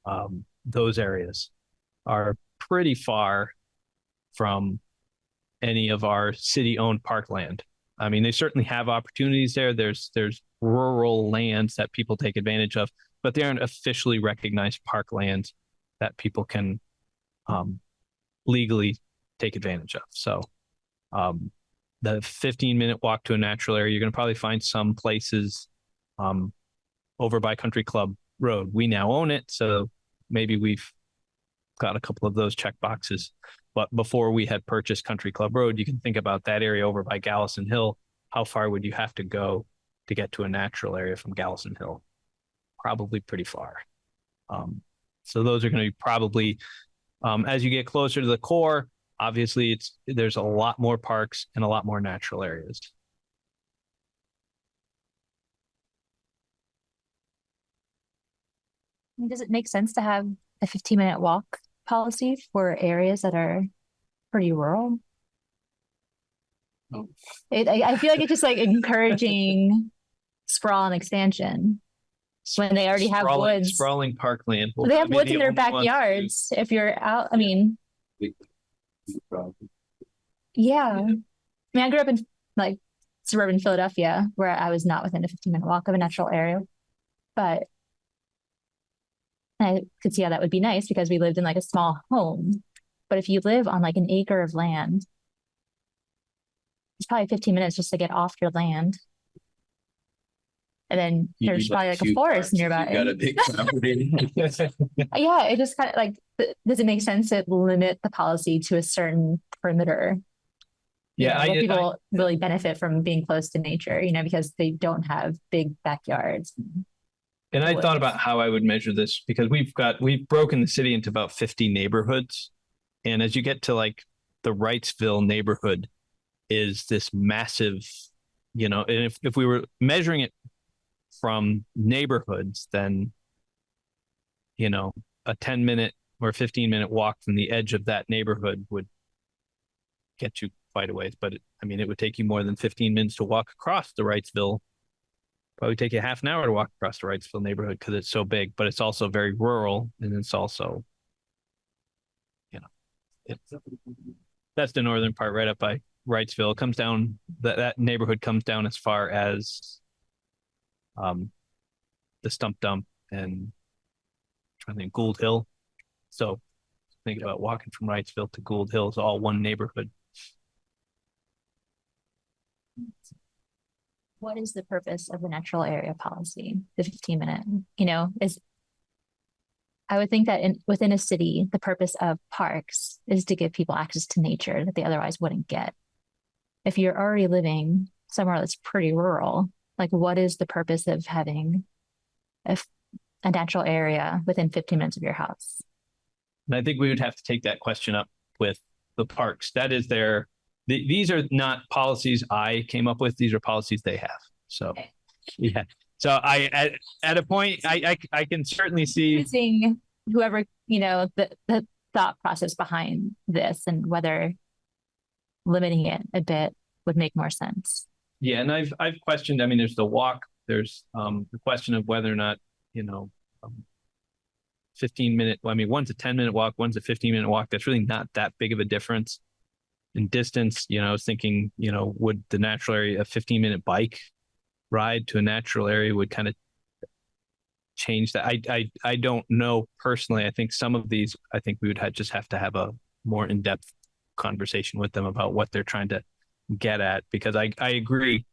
um, those areas are pretty far from any of our city-owned parkland. I mean, they certainly have opportunities there. There's there's rural lands that people take advantage of, but they aren't officially recognized parklands that people can um, legally take advantage of. So, um, the 15 minute walk to a natural area, you're going to probably find some places um, over by Country Club Road. We now own it, so maybe we've got a couple of those check boxes. But before we had purchased Country Club Road, you can think about that area over by Gallison Hill. How far would you have to go to get to a natural area from Gallison Hill? Probably pretty far. Um, so those are going to be probably um, as you get closer to the core. Obviously, it's there's a lot more parks and a lot more natural areas. Does it make sense to have a fifteen minute walk policy for areas that are pretty rural? No. It, I, I feel like it's just like encouraging sprawl and expansion when they already have Sprawling- woods. Sprawling parkland. will They have woods in their backyards. If you're out, I mean, yeah. I mean, I grew up in like suburban Philadelphia where I was not within a 15 minute walk of a natural area, but I could see how that would be nice because we lived in like a small home. But if you live on like an acre of land, it's probably 15 minutes just to get off your land. And then there's probably like a forest nearby. Got a big property. *laughs* Yeah, it just kind of like, th- does it make sense to limit the policy to a certain perimeter? You Yeah, know, I, where I- people really benefit from being close to nature, you know, because they don't have big backyards. And I thought about how I would measure this because we've got, we've broken the city into about 50 neighborhoods. And as you get to like the Wrightsville neighborhood is this massive, you know, and if, if we were measuring it from neighborhoods, then, you know, a 10 minute or 15 minute walk from the edge of that neighborhood would get you quite a ways. But it, I mean, it would take you more than 15 minutes to walk across the Wrightsville probably take you half an hour to walk across the Wrightsville neighborhood because it's so big, but it's also very rural and it's also, you know, it's that's the northern part right up by Wrightsville. It comes down that that neighborhood comes down as far as um the stump dump and trying to think Gould Hill. So think about walking from Wrightsville to Gould Hill is all one neighborhood. What is the purpose of the natural area policy, the 15 minute, you know, is I would think that in within a city, the purpose of parks is to give people access to nature that they otherwise wouldn't get. If you're already living somewhere that's pretty rural, like what is the purpose of having a natural area within 15 minutes of your house? And I think we would have to take that question up with the parks. That is their, th- these are not policies I came up with. These are policies they have. So, yeah. So I, at, at a point, I, I, I can certainly see, Using whoever, you know, the, the thought process behind this and whether limiting it a bit would make more sense. yeah. And I've, I've questioned, I mean, there's the walk, there's, um, the question of whether or not, you know, um, 15 minute, well, I mean, one's a 10 minute walk, one's a 15 minute walk. That's really not that big of a difference in distance. You know, I was thinking, you know, would the natural area, a 15 minute bike ride to a natural area would kind of change that. I, I, I don't know personally. I think some of these, I think we would have, just have to have a more in-depth conversation with them about what they're trying to get at, because I, I agree.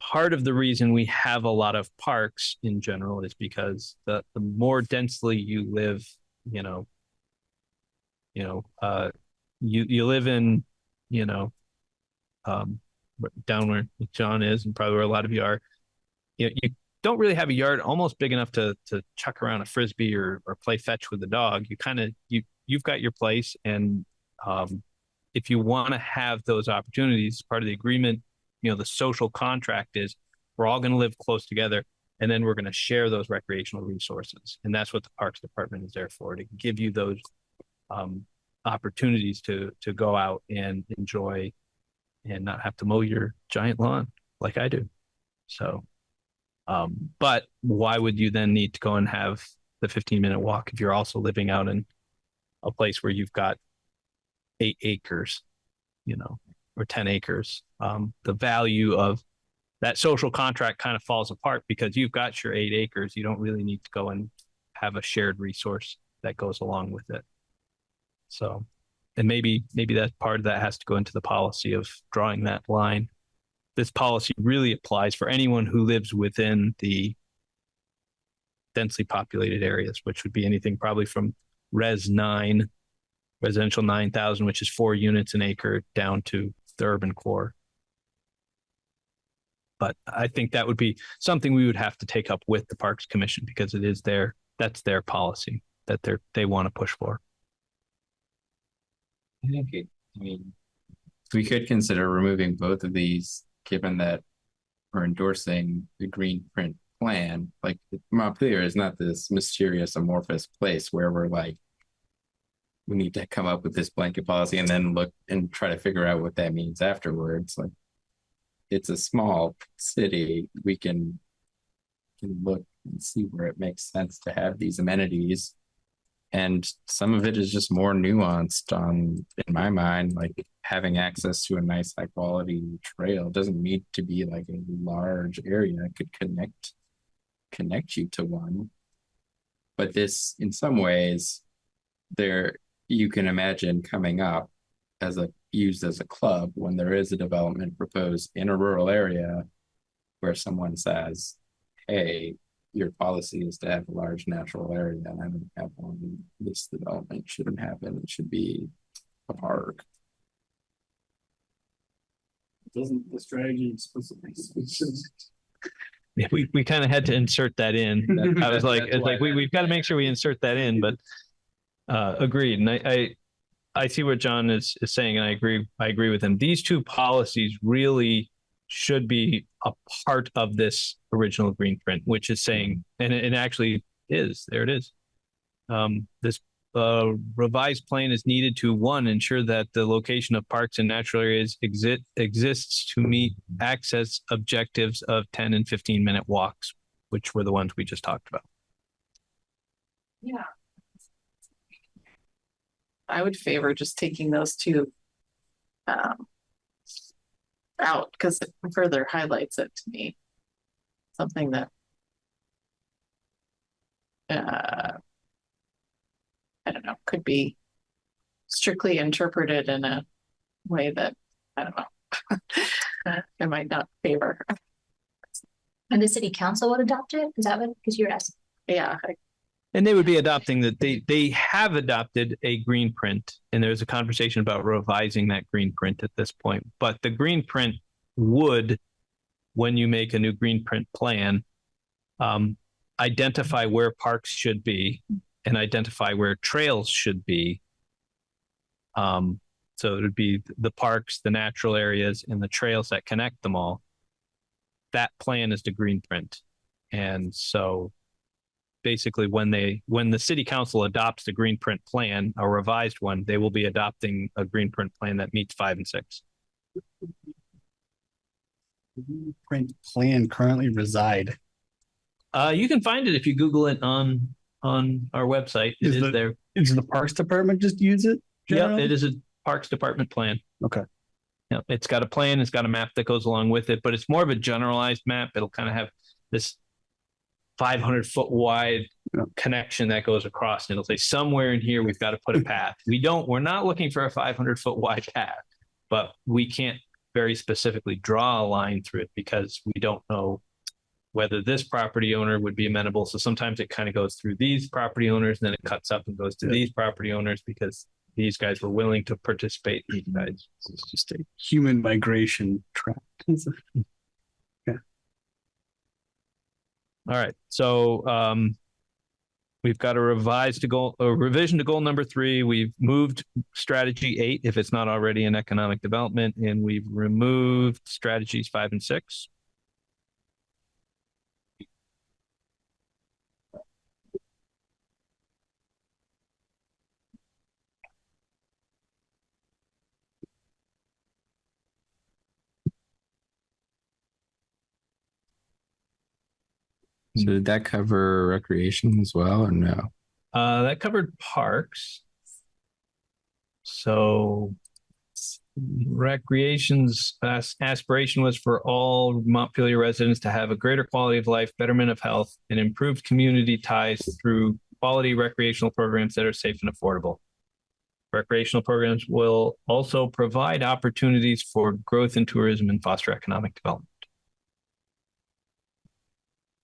Part of the reason we have a lot of parks in general is because the, the more densely you live, you know, you know, uh, you, you live in, you know, um, down where John is and probably where a lot of you are, you, you don't really have a yard almost big enough to to chuck around a frisbee or or play fetch with the dog. You kind of you you've got your place, and um, if you want to have those opportunities, part of the agreement, you know, the social contract is we're all going to live close together, and then we're going to share those recreational resources, and that's what the Parks Department is there for to give you those um, opportunities to to go out and enjoy and not have to mow your giant lawn like I do. So, um, but why would you then need to go and have the 15 minute walk if you're also living out in a place where you've got eight acres, you know, or 10 acres? Um, the value of that social contract kind of falls apart because you've got your eight acres. You don't really need to go and have a shared resource that goes along with it. So, and maybe maybe that part of that has to go into the policy of drawing that line. This policy really applies for anyone who lives within the densely populated areas, which would be anything probably from res nine, residential nine thousand, which is four units an acre, down to the urban core. But I think that would be something we would have to take up with the Parks Commission because it is their that's their policy that they're they want to push for. I think it, I mean, we could consider removing both of these, given that we're endorsing the green print plan. Like Montpelier is not this mysterious amorphous place where we're like, we need to come up with this blanket policy and then look and try to figure out what that means afterwards. Like, it's a small city. We can can look and see where it makes sense to have these amenities and some of it is just more nuanced on in my mind like having access to a nice high quality trail doesn't need to be like a large area. It could connect connect you to one. But this in some ways there you can imagine coming up as a used as a club when there is a development proposed in a rural area where someone says hey your policy is to have a large natural area and I don't have one. This development shouldn't happen. It should be a park. Doesn't the strategy explicitly? *laughs* Yeah, we, we kind of had to insert that in. *laughs* I was like, it's like, we, we've got to make sure we insert that in, but uh, agreed. And I, I, I see what John is, is saying, and I agree, I agree with him. These two policies really should be a part of this original green print, which is saying, and it, it actually is, there it is. Um, this uh, revised plan is needed to one, ensure that the location of parks and natural areas exist exists to meet access objectives of 10 and 15 minute walks, which were the ones we just talked about. Yeah. I would favor just taking those two um, out because it further highlights it to me. Something that uh, I don't know, could be strictly interpreted in a way that I don't know. *laughs* I might not favor. And the city council would adopt it? Is that what, because you were asking? Yeah, I- And they would be adopting that they they have adopted a green print, and there's a conversation about revising that green print at this point. But the green print would, when you make a new green print plan, um, identify where parks should be and identify where trails should be. Um, so it would be the parks, the natural areas, and the trails that connect them all. That plan is the green print, and so basically when they when the city council adopts the green print plan a revised one they will be adopting a green print plan that meets five and six Print plan currently reside. uh you can find it if you google it on on our website It Is is the- there Does the Parks Department just use it? yeah it is a parks department plan Okay. yeah it's got a plan it's got a map that goes along with it but it's more of a generalized map it'll kind of have this 500 foot wide Yeah. connection that goes across and it'll say somewhere in here we've got to put a path we don't we're not looking for a 500 foot wide path but we can't very specifically draw a line through it because we don't know whether this property owner would be amenable so sometimes it kind of goes through these property owners and then it cuts up and goes to Yeah. these property owners because these guys were willing to participate. These guys. It's just a human migration tract. *laughs* All right, so um, we've got a revised to goal, a revision to goal number three. We've moved strategy eight if it's not already in economic development, and we've removed strategies five and six. So did that cover recreation as well or no? Uh, that covered parks. So recreation's as- aspiration was for all Montpelier residents to have a greater quality of life, betterment of health, and improved community ties through quality recreational programs that are safe and affordable. Recreational programs will also provide opportunities for growth in tourism and foster economic development.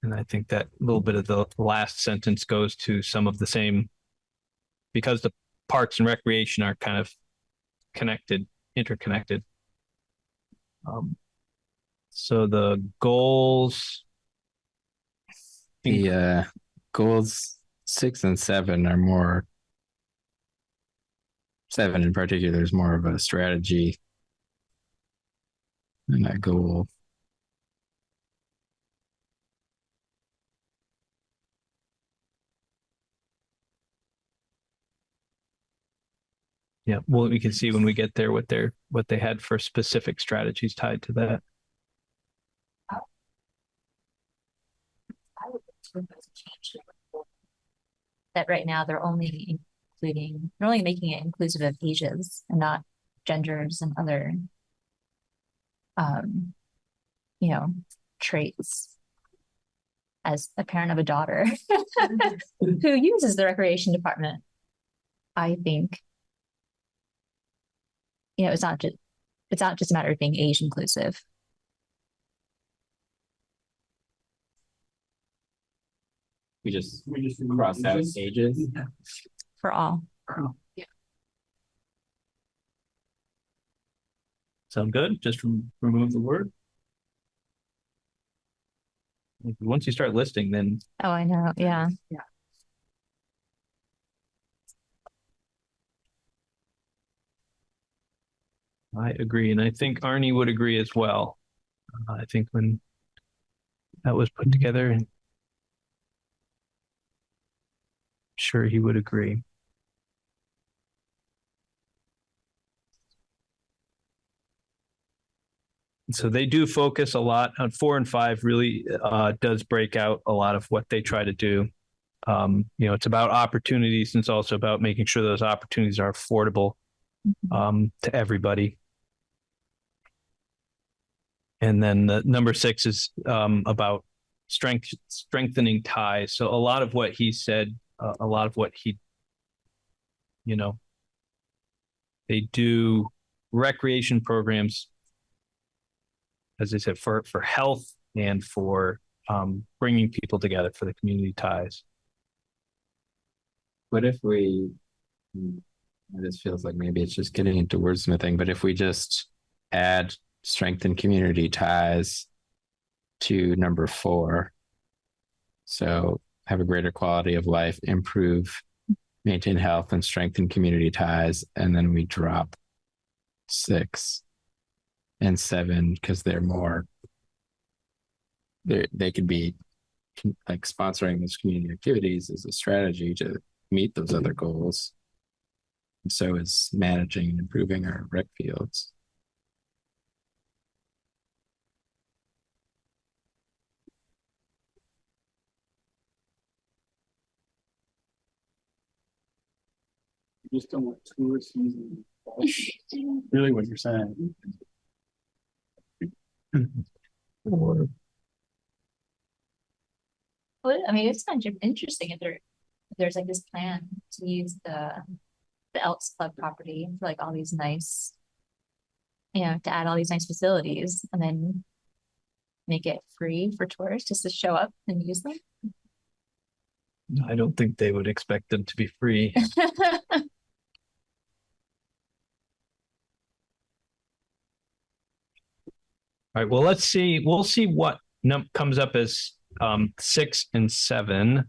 And I think that little bit of the last sentence goes to some of the same, because the parks and recreation are kind of connected, interconnected. Um, so the goals. The uh goals six and seven are more seven in particular is more of a strategy than a goal. Yeah, well, we can see when we get there what they're what they had for specific strategies tied to that. That right now they're only including, they're only making it inclusive of ages and not genders and other. Um, you know, traits. As a parent of a daughter *laughs* who uses the recreation department. I think. You know, it's not just, it's not just a matter of being age inclusive. We just we just cross out ages. For all. Yeah. Sound good? Just rem- remove the word. Once you start listing, then Oh, I know, Yeah. yeah. I agree, and I think Arnie would agree as well. Uh, I think when that was put together, and sure he would agree. So they do focus a lot on four and five. Really, uh, does break out a lot of what they try to do. Um, you know, it's about opportunities, and it's also about making sure those opportunities are affordable um, to everybody. And then the number six is um, about strength, strengthening ties. So a lot of what he said, uh, a lot of what he, you know, they do recreation programs, as I said, for for health and for um, bringing people together for the community ties. What if we hmm, this feels like maybe it's just getting into wordsmithing, but if we just add strengthen community ties to number four. So have a greater quality of life, improve, maintain health and strengthen community ties. And then we drop six and seven because they're more, they they could be like sponsoring those community activities as a strategy to meet those other goals. And so is managing and improving our rec fields. Just don't want tourist using. Really what you're saying. Well, I mean, it's kind of interesting if there, if there's like this plan to use the, the Elks Club property for like all these nice. You know, to add all these nice facilities and then. Make it free for tourists just to show up and use them. I don't think they would expect them to be free. *laughs* All right, well, let's see, we'll see what comes up as um six and seven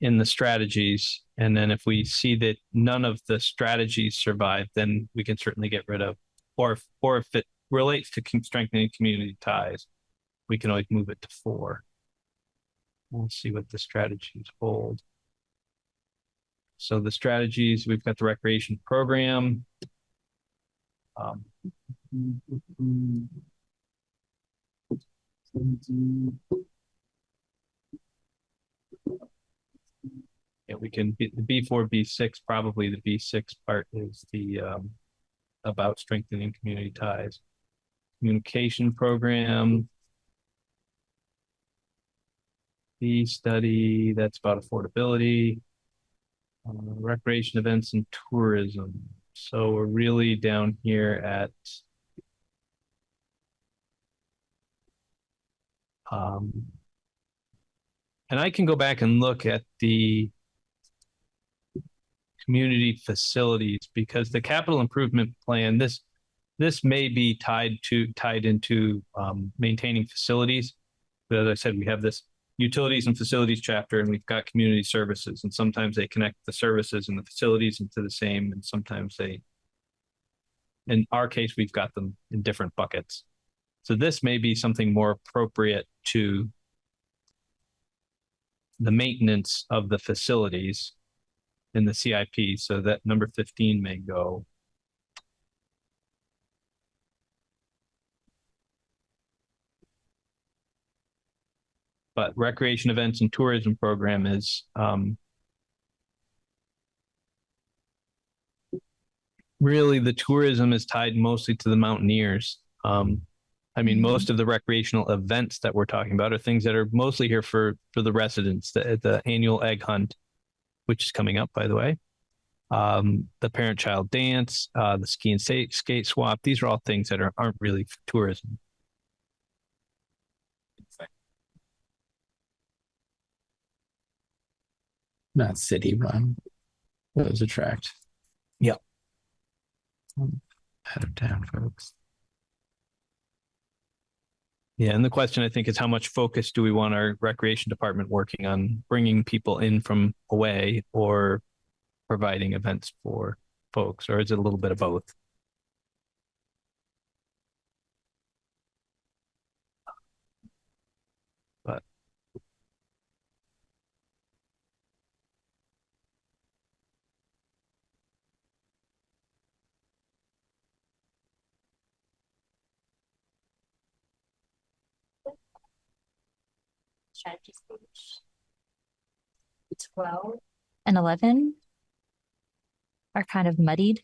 in the strategies. And then if we see that none of the strategies survive, then we can certainly get rid of, or if, or if it relates to strengthening community ties, we can always move it to four. We'll see what the strategies hold. So the strategies, we've got the recreation program. Um, Yeah, we can, the B four, B six, probably the B six part is the, um, about strengthening community ties. Communication program. The study, that's about affordability. Uh, recreation events and tourism. So we're really down here at um, and I can go back and look at the community facilities because the capital improvement plan, this this may be tied to tied into um, maintaining facilities. But as I said, we have this utilities and facilities chapter, and we've got community services, and sometimes they connect the services and the facilities into the same, and sometimes they. In our case, we've got them in different buckets. So this may be something more appropriate to the maintenance of the facilities in the CIP, so that number fifteen may go. But recreation events and tourism program is, um, really the tourism is tied mostly to the mountaineers. Um, I mean, most of the recreational events that we're talking about are things that are mostly here for for the residents. The the annual egg hunt, which is coming up, by the way. Um, the parent-child dance, uh, the ski and skate, skate swap. These are all things that are aren't really for tourism. Not city run. Those attract. Yep. Out of town folks. Yeah, and the question I think is how much focus do we want our recreation department working on bringing people in from away or providing events for folks, or is it a little bit of both? Page. Twelve and eleven are kind of muddied.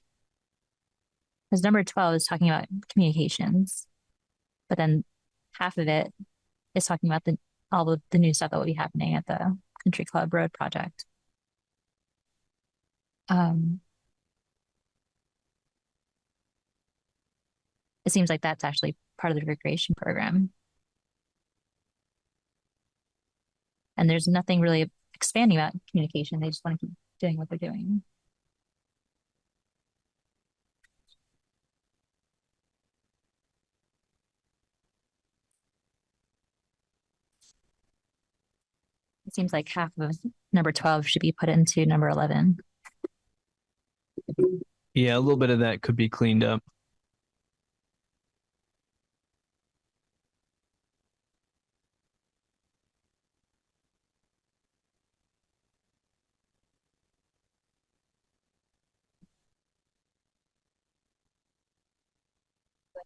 Because number twelve is talking about communications. But then half of it is talking about the all of the new stuff that will be happening at the Country Club Road project. Um it seems like that's actually part of the recreation program. And there's nothing really expanding about communication. They just want to keep doing what they're doing. It seems like half of number 12 should be put into number 11. yeah, a little bit of that could be cleaned up.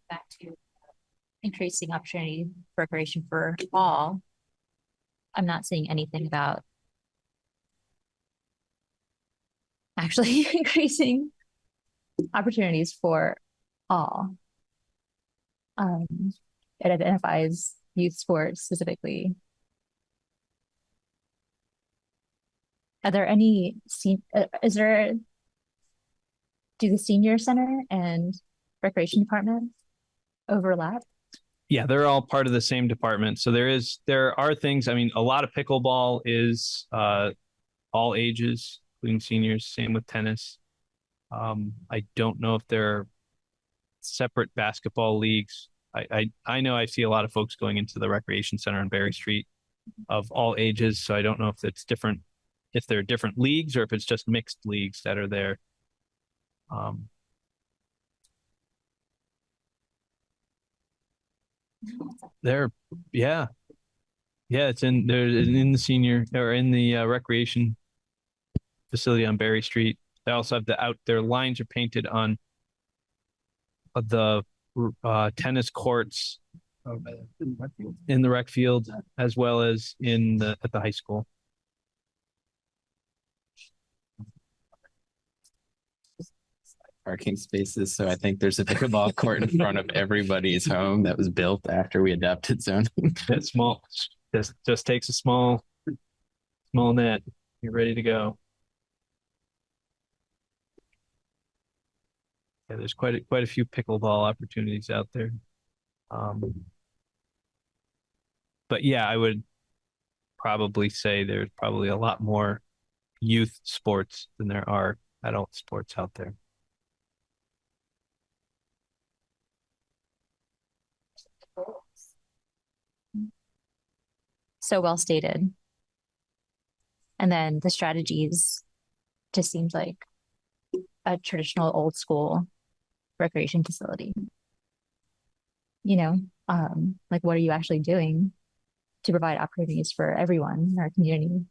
Back to increasing opportunity for recreation for all. I'm not seeing anything about actually *laughs* increasing opportunities for all. Um, it identifies youth sports specifically. Are there any, uh, is there, do the senior center and recreation department overlap? Yeah, they're all part of the same department. So there is there are things. I mean, a lot of pickleball is uh, all ages, including seniors. Same with tennis. Um, I don't know if there are separate basketball leagues. I, I, I know I see a lot of folks going into the recreation center on Barre Street of all ages. So I don't know if it's different, if there are different leagues or if it's just mixed leagues that are there. Um, They're, yeah. Yeah, it's in, they're in the senior or in the uh, recreation facility on Barre Street. They also have the out, their lines are painted on uh, the uh, tennis courts in the rec field as well as in the, at the high school. Parking spaces, so I think there's a pickleball court in front of everybody's home that was built after we adopted zoning. *laughs* It's small, just, just takes a small, small net. You're ready to go. Yeah, there's quite a, quite a few pickleball opportunities out there. Um, but yeah, I would probably say there's probably a lot more youth sports than there are adult sports out there. So well stated. And then the strategies just seems like a traditional old school recreation facility. You know, um, like what are you actually doing to provide opportunities for everyone in our community?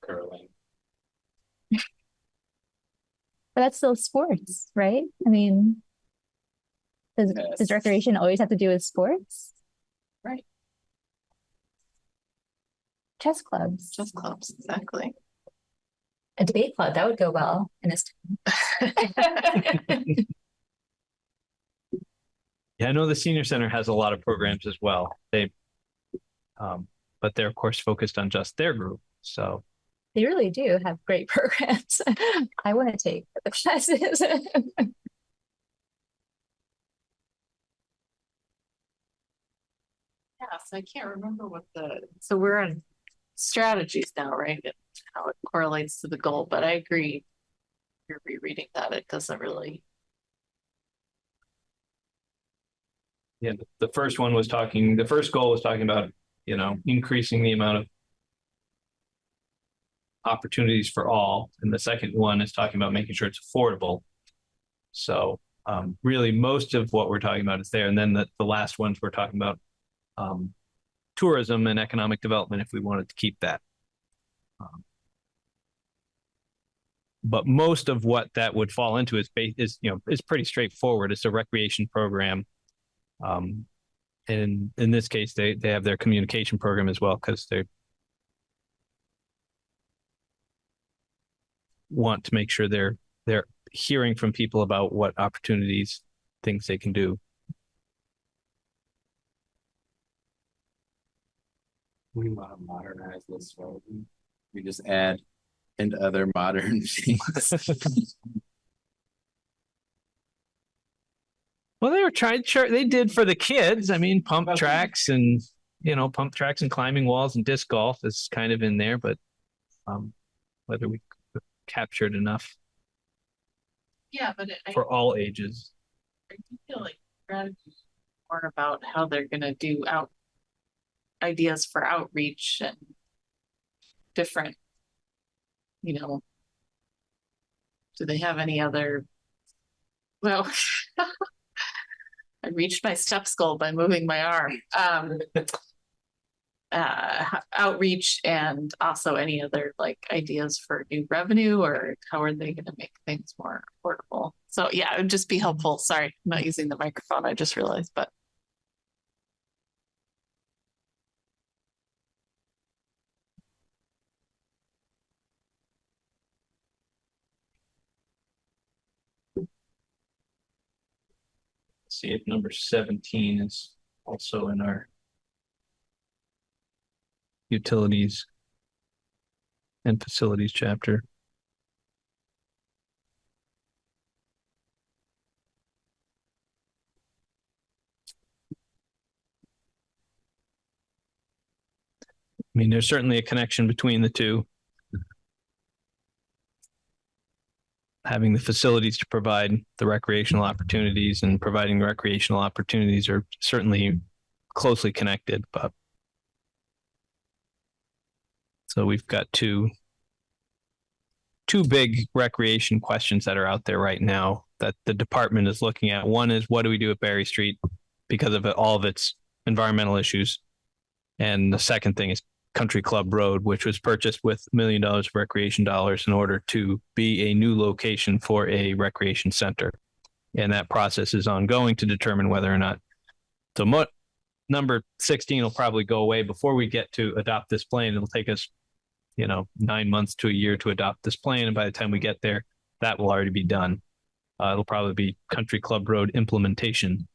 Curling. But that's still sports, right? I mean, does, does recreation always have to do with sports? Right. Chess clubs, Chess clubs, exactly. a debate club, that would go well in this. *laughs* Yeah, I know the senior center has a lot of programs as well. They, um, but they're of course focused on just their group. So They really do have great *laughs* programs. I want to take the classes. *laughs* Yes, I can't remember what the, so we're on strategies now, right? And How it correlates to the goal, but I agree. You're rereading that, it doesn't really, yeah, the- the first one was talking, the first goal was talking about, you know, increasing the amount of opportunities for all. And the second one is talking about making sure it's affordable. So um, really, most of what we're talking about is there. And then the, the last ones we're talking about um, tourism and economic development if we wanted to keep that. Um, but most of what that would fall into is is you know is pretty straightforward. It's a recreation program. Um, and in this case, they they have their communication program as well because they want to make sure they're they're hearing from people about what opportunities, things they can do. We want to modernize this, right? We just add and other *laughs* modern things. *laughs* Well, they were trying. Sure, they did for the kids. I mean, pump tracks and you know, pump tracks and climbing walls and disc golf is kind of in there, but um, whether we captured enough yeah, but it- I, for all ages. I feel like strategies more about how they're gonna do out. Ideas for outreach and different. You know. Do they have any other? Well. *laughs* I reached my steps goal by moving my arm. Um. *laughs* Uh, outreach and also any other like ideas for new revenue or how are they gonna make things more affordable? So yeah, it would just be helpful. Sorry, I'm not using the microphone. I just realized, but see if number 17 is also in our utilities and facilities chapter. I mean, there's certainly a connection between the two. Having the facilities to provide the recreational opportunities and providing recreational opportunities are certainly closely connected, but so we've got two two big recreation questions that are out there right now that the department is looking at. One is what do we do at Barre Street because of all of its environmental issues? And the second thing is Country Club Road, which was purchased with a million dollars of recreation dollars in order to be a new location for a recreation center. And that process is ongoing to determine whether or not so number 16 will probably go away before we get to adopt this plan. It'll take us, you know, nine months to a year to adopt this plan. And by the time we get there, that will already be done. Uh, it'll probably be Country Club Road implementation.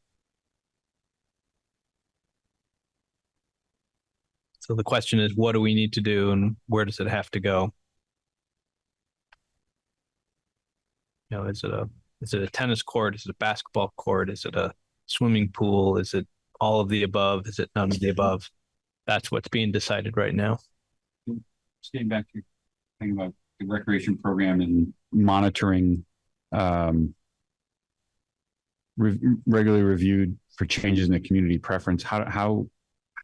So the question is, what do we need to do and where does it have to go? You know, is it a is it a tennis court? Is it a basketball court? Is it a swimming pool? Is it all of the above? Is it none of the above? That's what's being decided right now. Getting back to thing about the recreation program and monitoring, um, re- regularly reviewed for changes in the community preference. How, how,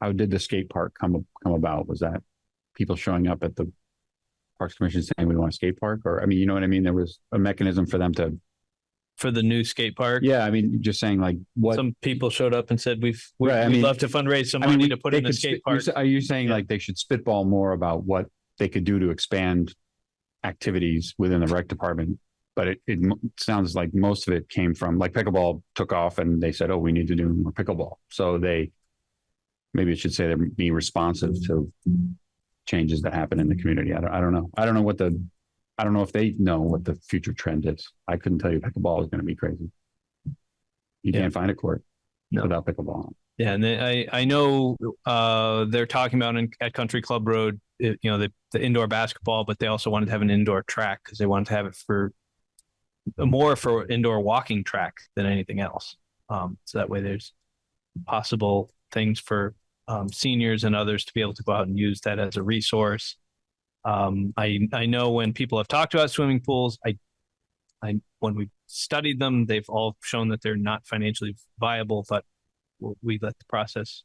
how did the skate park come, come about? Was that people showing up at the Parks Commission saying we want a skate park? Or, I mean, you know what I mean? There was a mechanism for them to, For the new skate park, yeah, I mean, just saying like what. some people showed up and said, we've, we- Right, I we'd mean- love to fundraise some I mean, money we- to put in the skate park. Are you saying Yeah. like they should spitball more about what they could do to expand activities within the rec department? But it, it sounds like most of it came from, like pickleball took off and they said, oh, we need to do more pickleball. So they, maybe it should say they're being responsive to changes that happen in the community. I don't, I don't know. I don't know what the, I don't know if they know what the future trend is. I couldn't tell you pickleball is going to be crazy. You Yeah. can't find a court No. without pickleball. Yeah, and then I I know uh they're talking about in, at Country Club Road, it, you know, the the indoor basketball, but they also wanted to have an indoor track because they wanted to have it for more for indoor walking track than anything else. Um, so that way there's possible things for um, seniors and others to be able to go out and use that as a resource. Um, I I know when people have talked about swimming pools, I I when we studied them, they've all shown that they're not financially viable, but we let the process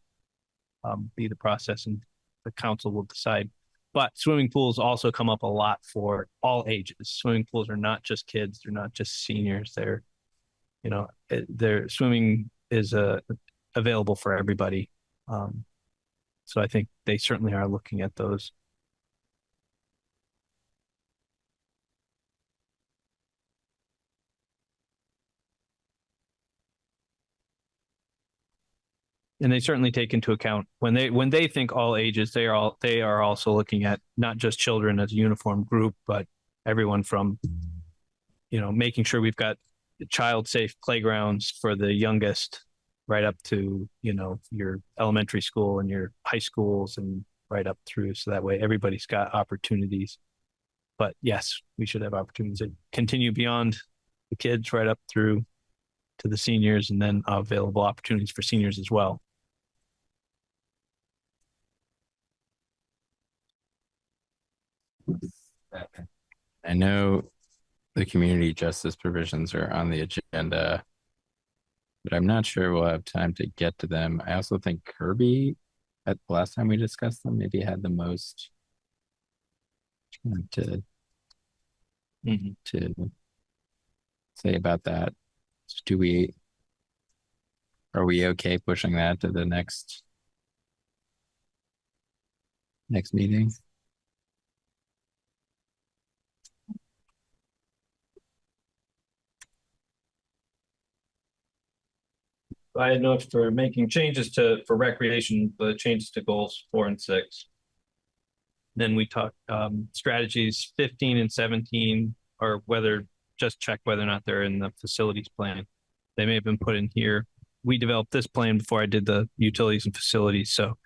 um, be the process and the council will decide. But swimming pools also come up a lot for all ages. Swimming pools are not just kids; they're not just seniors. They're, you know, it- they're swimming is uh, available for everybody. Um, so I think they certainly are looking at those. And they certainly take into account when they when they think all ages they are all they are also looking at not just children as a uniform group but everyone from you know making sure we've got child safe playgrounds for the youngest right up to you know your elementary school and your high schools and right up through. So that way everybody's got opportunities. But yes we should have opportunities that continue beyond the kids right up through to the seniors and then available opportunities for seniors as well I know the community justice provisions are on the agenda, but I'm not sure we'll have time to get to them. I also think Kirby, at the last time we discussed them, maybe had the most to mm-hmm. to say about that. Do we are we okay pushing that to the next next meeting? I had for making changes to, for recreation, the changes to goals four and six. Then we talked, um, strategies fifteen and seventeen, or whether, just check whether or not they're in the facilities plan. They may have been put in here. We developed this plan before I did the utilities and facilities, so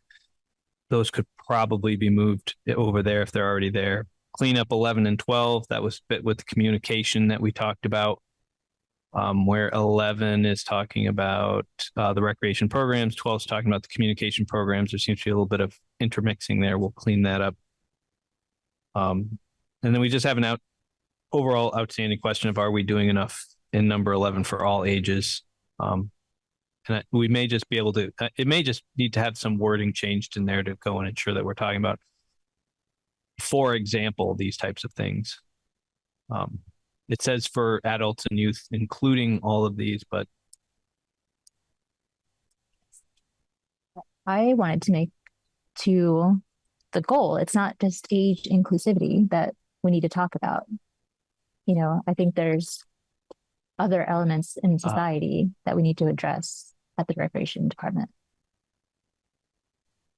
those could probably be moved over there if they're already there. Cleanup eleven and twelve, that was fit with the communication that we talked about um, where 11 is talking about uh, the recreation programs, 12 is talking about the communication programs. There seems to be a little bit of intermixing there. We'll clean that up. Um, and then we just have an out overall outstanding question of are we doing enough in number 11 for all ages? Um, and we may just be able to, uh, it may just need to have some wording changed in there to go and ensure that we're talking about, for example, these types of things. Um, it says for adults and youth, including all of these, but I wanted to make to the goal. It's not just age inclusivity that we need to talk about. You know, I think there's other elements in ah. society that we need to address at the recreation department.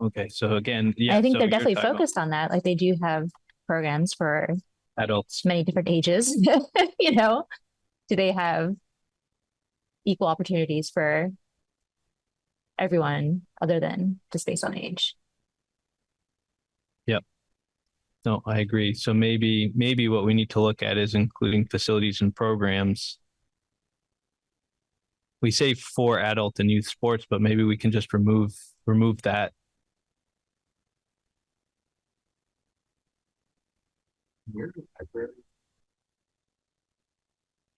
okay. So again, yeah. I think so they're definitely about focused on that. Like they do have programs for Adults. many different ages, *laughs* you know? Do they have equal opportunities for everyone other than just based on age? Yep. No, I agree. So maybe, maybe what we need to look at is including facilities and programs. We say for adult and youth sports, but maybe we can just remove, remove that.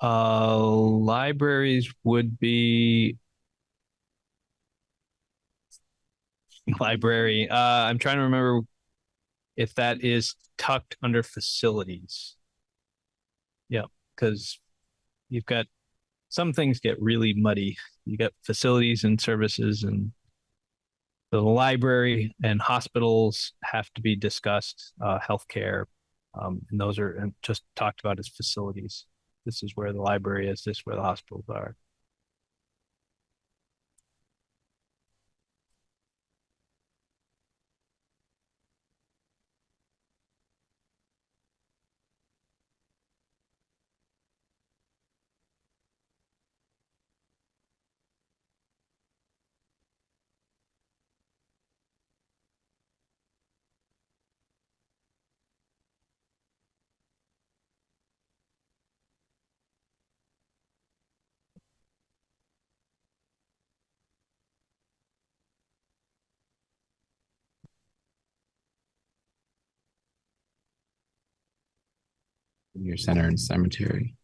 Uh, libraries would be *laughs* library. Uh, I'm trying to remember if that is tucked under facilities. Yeah, because you've got some things get really muddy. You got facilities and services and the library and hospitals have to be discussed, uh, healthcare. Um, and those are and just talked about as facilities. This is where the library is, this is where the hospitals are. Your center and cemetery.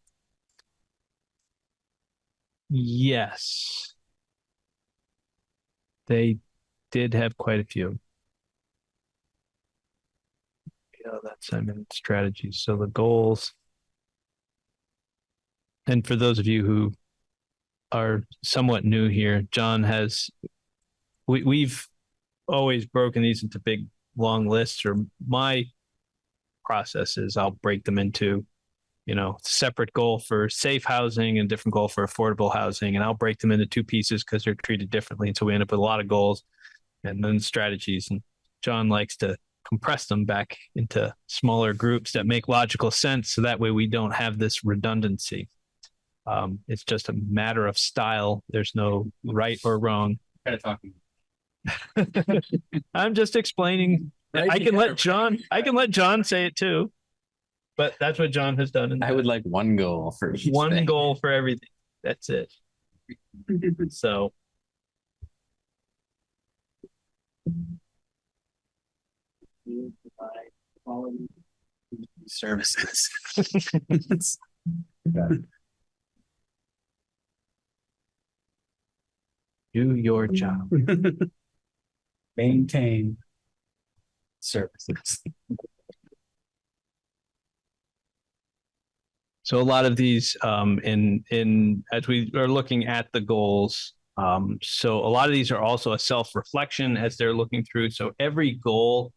Yes. They did have quite a few. Yeah, that's I mean strategies. So the goals. And for those of you who are somewhat new here, John has we we've always broken these into big long lists or my process is I'll break them into you know, separate goal for safe housing and different goal for affordable housing. And I'll break them into two pieces because they're treated differently. And so we end up with a lot of goals and then strategies. And John likes to compress them back into smaller groups that make logical sense. So that way we don't have this redundancy. Um, it's just a matter of style. There's no right or wrong. Kind of talking. *laughs* I'm just explaining. I can let John, I can let John say it too. But that's what John has done. in I would like one goal for each one thing. goal for everything. That's it. *laughs* So Services. *laughs* do your job. *laughs* Maintain services. So a lot of these um in in as we are looking at the goals, um so a lot of these are also a self-reflection as they're looking through. So every goal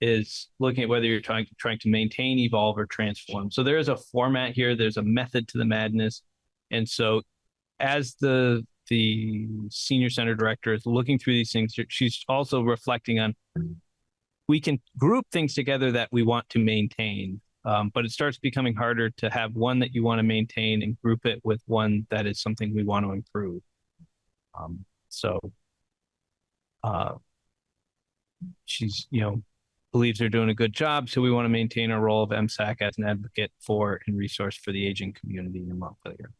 is looking at whether you're trying to, trying to maintain, evolve, or transform. So there is a format here, there's a method to the madness. And so as the the senior center director is looking through these things, she's also reflecting on we can group things together that we want to maintain um, but it starts becoming harder to have one that you want to maintain and group it with one that is something we want to improve. Um, so, uh, she's, you know, believes they're doing a good job. So we want to maintain our role of MSAC as an advocate for and resource for the aging community in Montpelier.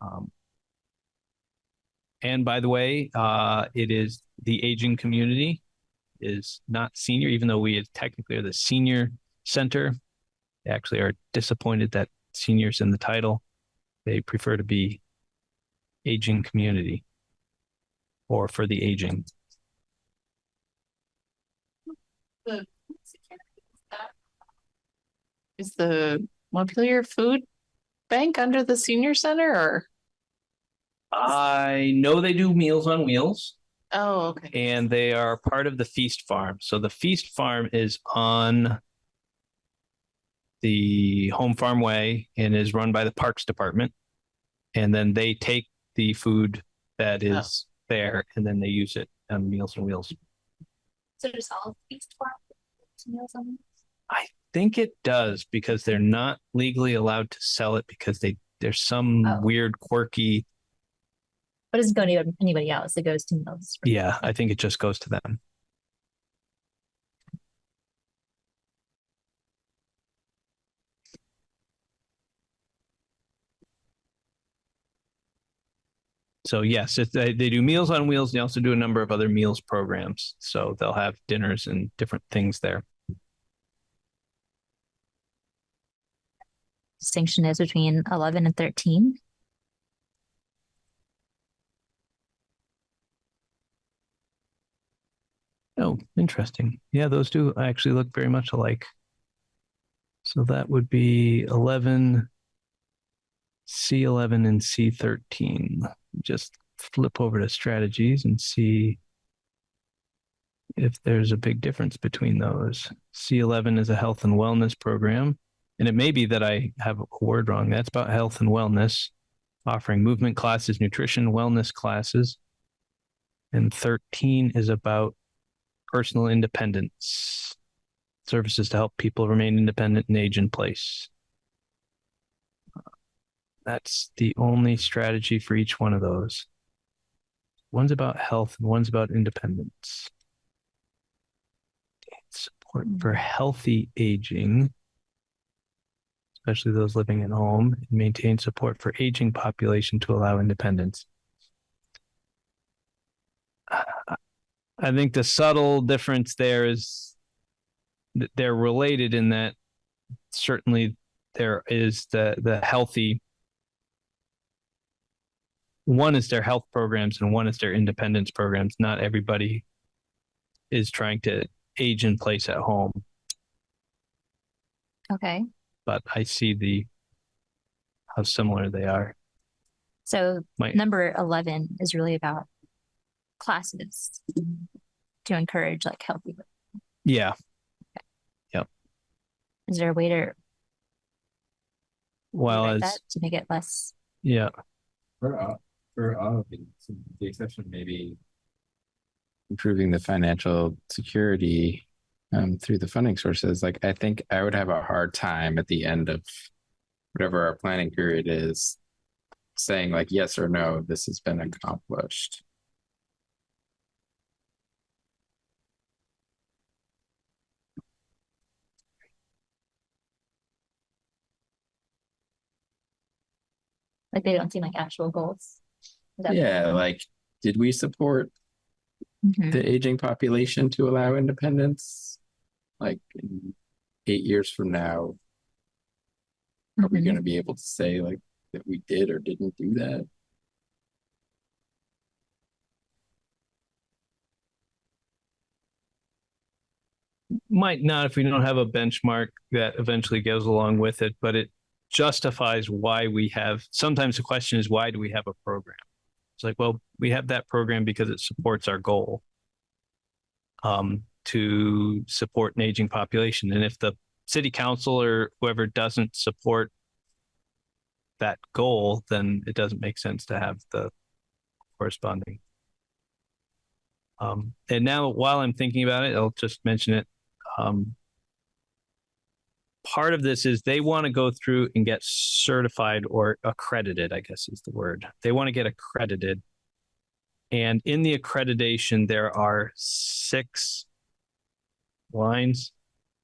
Um, and by the way, uh, it is the aging community is not senior, even though we technically are the senior center. They actually are disappointed that seniors in the title. They prefer to be aging community or for the aging. The is the Montpelier Food Bank under the senior center or? I know they do Meals on Wheels. Oh, okay. and they are part of the Feast Farm. So the Feast Farm is on the Home Farm Way and is run by the Parks Department. And then they take the food that oh. is there and then they use it on Meals on Wheels. So does all East Farm? Meals on Wheels? I think it does because they're not legally allowed to sell it because they there's some Oh. weird quirky. But it doesn't go to anybody else. It goes to Meals. Yeah, I think it just goes to them. So yes, they, they do Meals on Wheels. They also do a number of other meals programs. So they'll have dinners and different things there. Distinction is between eleven and thirteen. Oh, interesting. Yeah, those do actually look very much alike. So that would be 11, C11 and C13. Just flip over to strategies and see if there's a big difference between those. C11 is a health and wellness program. And it may be that I have a word wrong. That's about health and wellness, offering movement classes, nutrition, wellness classes. And 13 is about personal independence, services to help people remain independent and age in place. That's the only strategy for each one of those. One's about health and one's about independence. Support hmm. for healthy aging, especially those living at home, and maintain support for aging population to allow independence. I think the subtle difference there is that they're related in that certainly there is the the healthy one is their health programs and one is their independence programs. Not everybody is trying to age in place at home, Okay, but I see the how similar they are. so Might- number eleven is really about classes to encourage like healthy. Yeah, Yep. Is there a way to well rewrite as that to make it less? yeah, For all, for all of these, the exception maybe improving the financial security um, through the funding sources, like I think I would have a hard time at the end of whatever our planning period is, saying like yes or no, this has been accomplished. Like they don't seem like actual goals. Is that- Yeah, like did we support Mhm. the aging population to allow independence? Like in eight years from now, are we Mhm. gonna be able to say like that we did or didn't do that? might not if we don't have a benchmark that eventually goes along with it, but it justifies why we have. Sometimes the question is, why do we have a program? It's like, well, we have that program because it supports our goal um, to support an aging population. And if the city council or whoever doesn't support that goal, then it doesn't make sense to have the corresponding. Um, and now, while I'm thinking about it, I'll just mention it um, part of this is they want to go through and get certified or accredited, I guess is the word. They want to get accredited. And in the accreditation, there are six lines,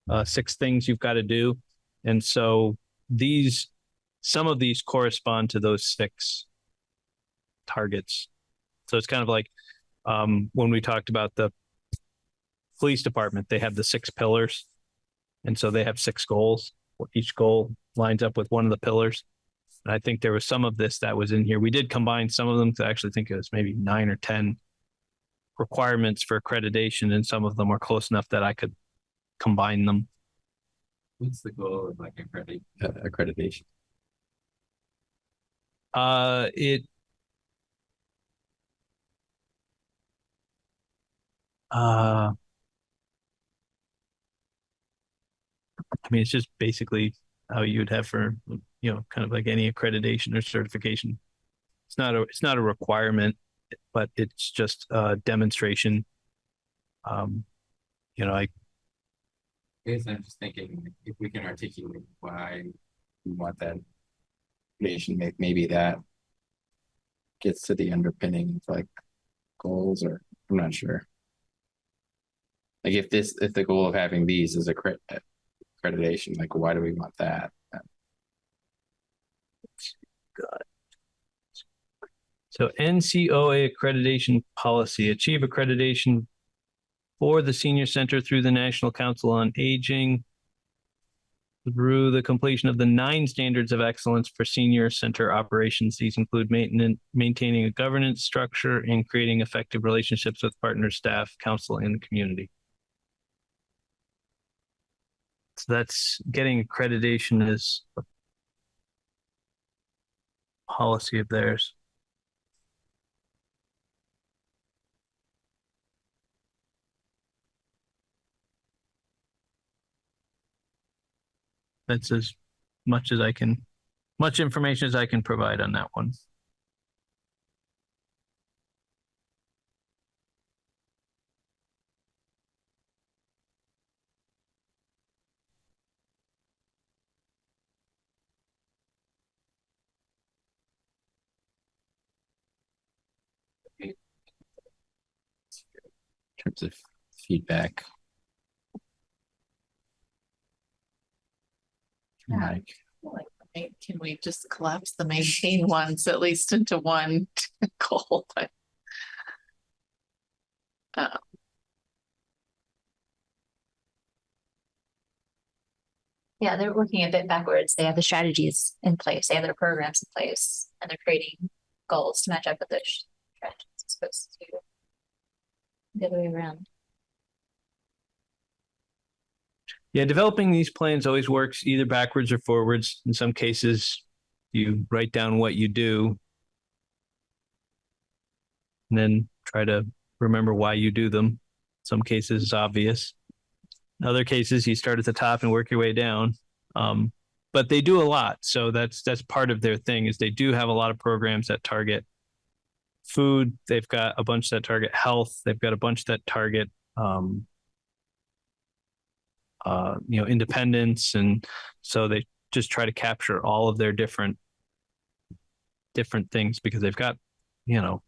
uh, six things you've got to do. And so these, some of these correspond to those six targets. So it's kind of like um, when we talked about the police department, they have the six pillars. And so they have six goals. Each goal lines up with one of the pillars. And I think there was some of this that was in here. We did combine some of them to actually think it was maybe nine or 10 requirements for accreditation, and some of them are close enough that I could combine them. What's the goal of like accredit- uh, accreditation? Uh, it. Uh. I mean, it's just basically how you'd have for, you know, kind of like any accreditation or certification. It's not a, it's not a requirement, but it's just a demonstration. Um, you know, I, I guess I'm just thinking if we can articulate why we want that. May- maybe that. Gets to the underpinning of like goals or, I'm not sure. Like if this, if the goal of having these is accre- accreditation, like why do we want that? So NCOA accreditation policy, achieve accreditation for the senior center through the National Council on Aging through the completion of the nine standards of excellence for senior center operations. These include maintenance, maintaining a governance structure and creating effective relationships with partner staff, council, and the community. So that's getting accreditation is a policy of theirs. That's as much as I can, much information as I can provide on that one. In terms of feedback. Yeah. Like, Like, Can we just collapse the maintain ones at least into one *laughs* goal? But um, Yeah, they're working a bit backwards. They have the strategies in place, they have their programs in place, and they're creating goals to match up with those strategies. As opposed to the other way around. Yeah, developing these plans always works either backwards or forwards. In some cases, you write down what you do. And then try to remember why you do them. In Some cases it's obvious. In other cases, you start at the top and work your way down. Um, but they do a lot. So that's that's part of their thing is they do have a lot of programs that target food. They've got a bunch that target health. They've got a bunch that target um, uh, you know, independence, and so they just try to capture all of their different different things because they've got, you know,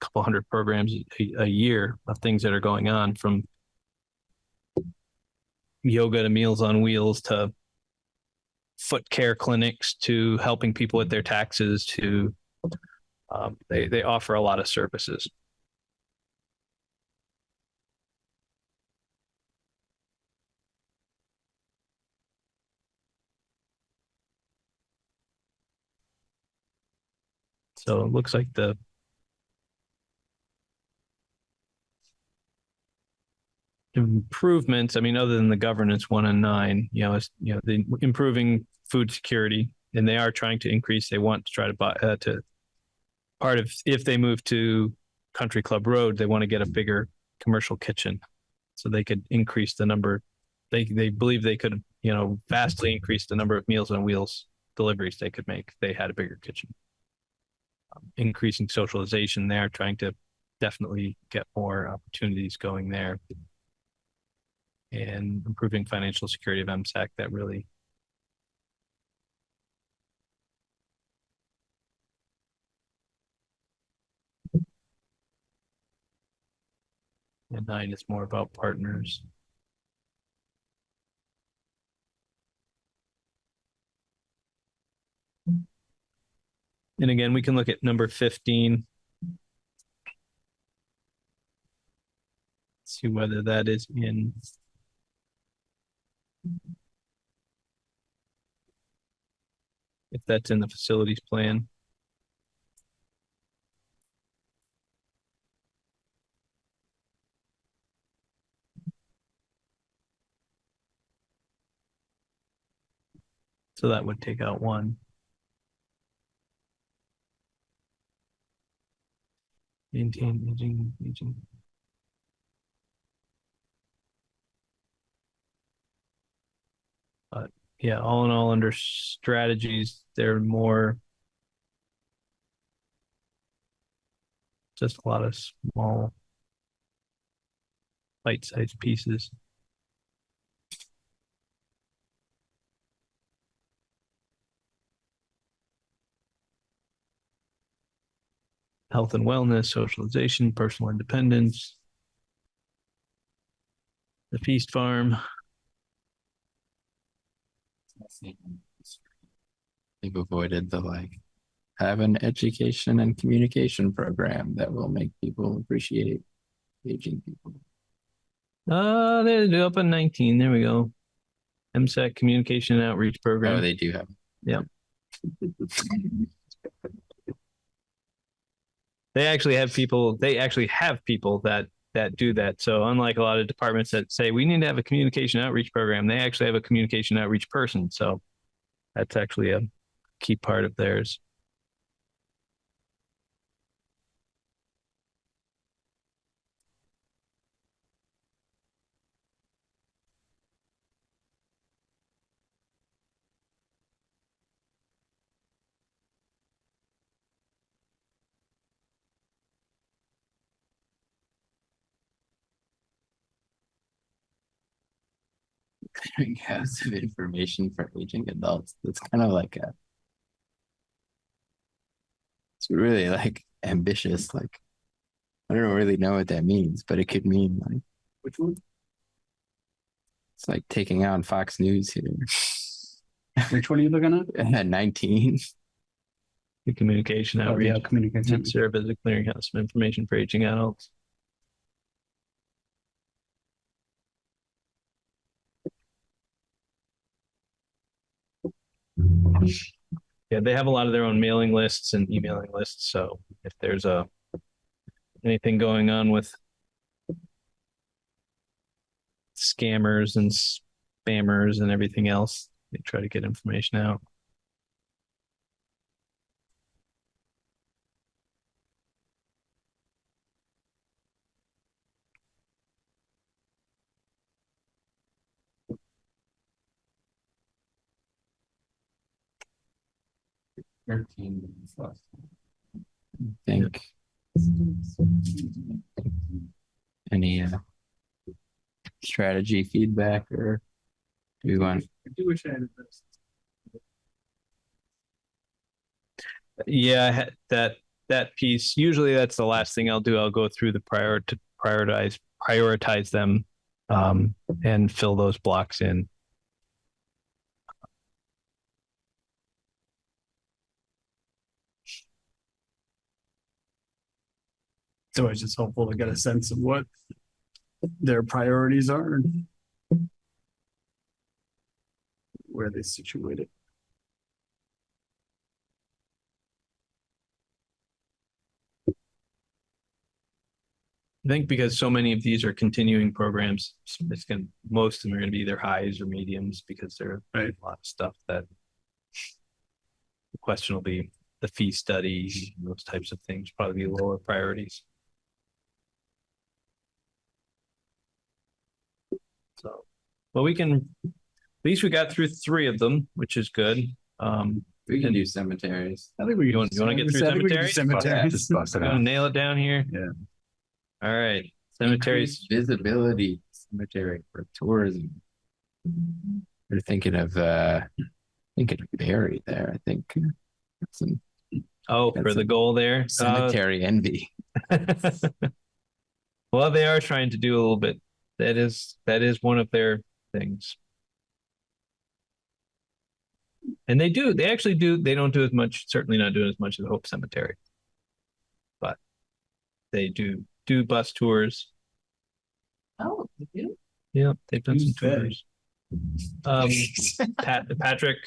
a couple hundred programs a, a year of things that are going on from yoga to Meals on Wheels to foot care clinics to helping people with their taxes to um, they they offer a lot of services. So it looks like the improvements, I mean, other than the governance one and nine, you know, it's, you know, the improving food security and they are trying to increase, they want to try to buy, uh, to part of, if they move to Country Club Road, they want to get a bigger commercial kitchen. So they could increase the number, they, they believe they could, you know, vastly increase the number of Meals on Wheels deliveries they could make. They had a bigger kitchen um, increasing socialization there, trying to definitely get more opportunities going there. And improving financial security of MSAC that really. And nine is more about partners. And again, we can look at number fifteen. See whether that is in. If that's in the facilities plan. So that would take out one. Maintain aging, aging. But yeah, all in all, under strategies, they're more. Just a lot of small. Bite-sized pieces. Health and wellness, socialization, personal independence. The feast farm, They've avoided the like, have an education and communication program that will make people appreciate aging people. uh, they're up in nineteen, there we go. MSAC Communication and Outreach Oh, Program, they do have. Yep. *laughs* they actually have people, they actually have people that, that do that. So unlike a lot of departments that say, we need to have a communication outreach program, they actually have a communication outreach person, so. That's actually a key part of theirs. Clearinghouse of information for aging adults. That's kind of like a. It's really like ambitious, like. I don't really know what that means, but it could mean like. Which one? It's like taking on Fox News here. Which one are you looking at? *laughs* At nineteen. The communication oh, outreach. Oh, outreach yeah, communication. to serve as a clearinghouse of information for aging adults. Yeah, they have a lot of their own mailing lists and emailing lists, so if there's a anything going on with scammers and spammers and everything else, they try to get information out. Thirteen. plus. think. Any uh. Strategy feedback or do we want, I do wish I had this. Yeah, that that piece. Usually that's the last thing I'll do. I'll go through the prior to prioritize prioritize them um and fill those blocks in. So it's always just helpful to get a sense of what their priorities are and where they situated. I think because so many of these are continuing programs, it's going most of them are going to be either highs or mediums because there are Right. a lot of stuff that the question will be the fee study, those types of things, probably be lower priorities. So, well, we can, at least we got through three of them, which is good. Um, we can do cemeteries. I think we. You want- you wanna get through I think we can do cemeteries? Just Cemeteries. bust it gonna out. nail it down here. Yeah. All right, cemeteries. Increase Visibility cemetery for tourism. We're thinking of uh, thinking of Barre there, I think. Some Oh, for That's the goal there. Uh, cemetery envy. *laughs* well, they are trying to do a little bit. That is that is one of their things. And they do. They actually do. They don't do as much. Certainly not doing as much as Hope Cemetery. But they do do bus tours. Oh, you do? Yeah, they've done some Who's they? tours. Um, Pat, Patrick.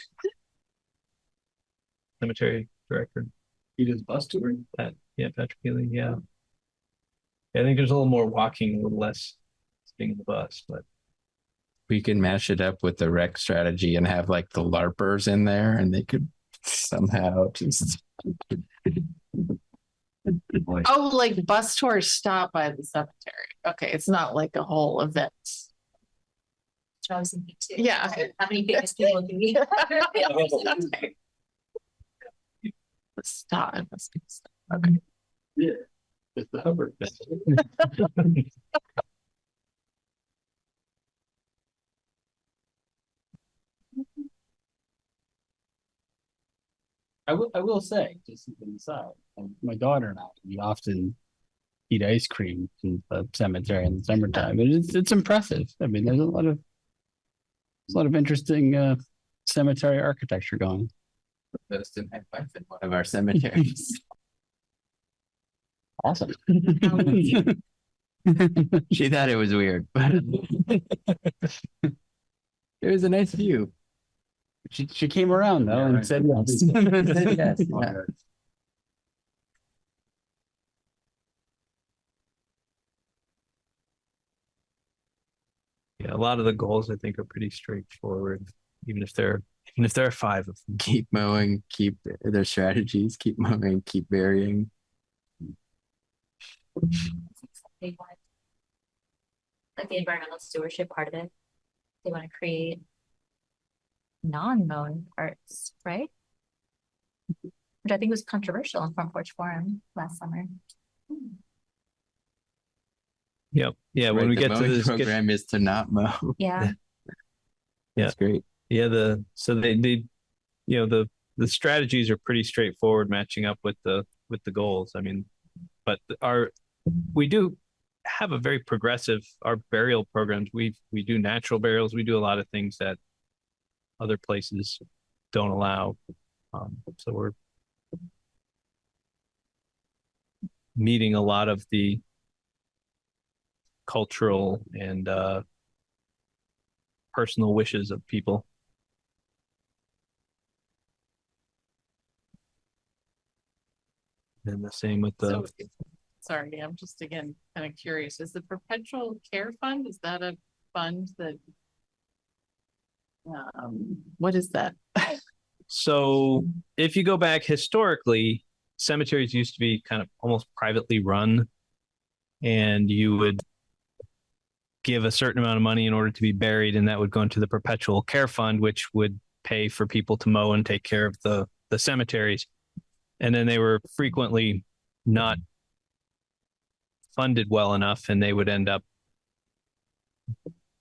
Cemetery director, He does bus tour? Pat, yeah, Patrick Healy, yeah. I think there's a little more walking, a little less being in the bus, but We can mash it up with the rec strategy and have like the LARPers in there and they could somehow just. Oh, like bus tours stop by the cemetery. Okay, it's not like a whole event. Which I was thinking too. Yeah. How many famous people do we? Stop. it must be stop. It's the Hubbard. *laughs* *laughs* I will, I will say, just aside, um, my daughter and I, we often eat ice cream in the cemetery in the summertime. and It's, it's impressive. I mean, there's a lot of, there's a lot of interesting, uh, cemetery architecture going. Post in my wife in one of our cemeteries. *laughs* Awesome. *laughs* She thought it was weird, but. *laughs* It was a nice view. She, she came around though and said yes. *laughs* Said yes, yeah. yeah, a lot of the goals I think are pretty straightforward, even if there, even if there are five of them. Keep mowing, keep their strategies, keep mowing, keep varying. They want. Like the environmental stewardship part of it. They want to create. Non-mown parts, right? Which I think was controversial in Front Porch Forum last summer. Yep, yeah, when we get to mowing this, get- Program is to not mow. Yeah, *laughs* That's great. Yeah, the so they they you know the the strategies are pretty straightforward matching up with the with the goals. I mean, but our we do have a very progressive our burial programs. We we do natural burials. We do a lot of things that other places don't allow. Um, so we're meeting a lot of the cultural and uh personal wishes of people. And the same with the, So, sorry, I'm just again kind of curious. Is the perpetual care fund, is that a fund that? Um, what is that? *laughs* so if you go back historically, cemeteries used to be kind of almost privately run. And you would give a certain amount of money in order to be buried, and that would go into the perpetual care fund, which would pay for people to mow and take care of the the cemeteries. And then they were frequently not funded well enough, and they would end up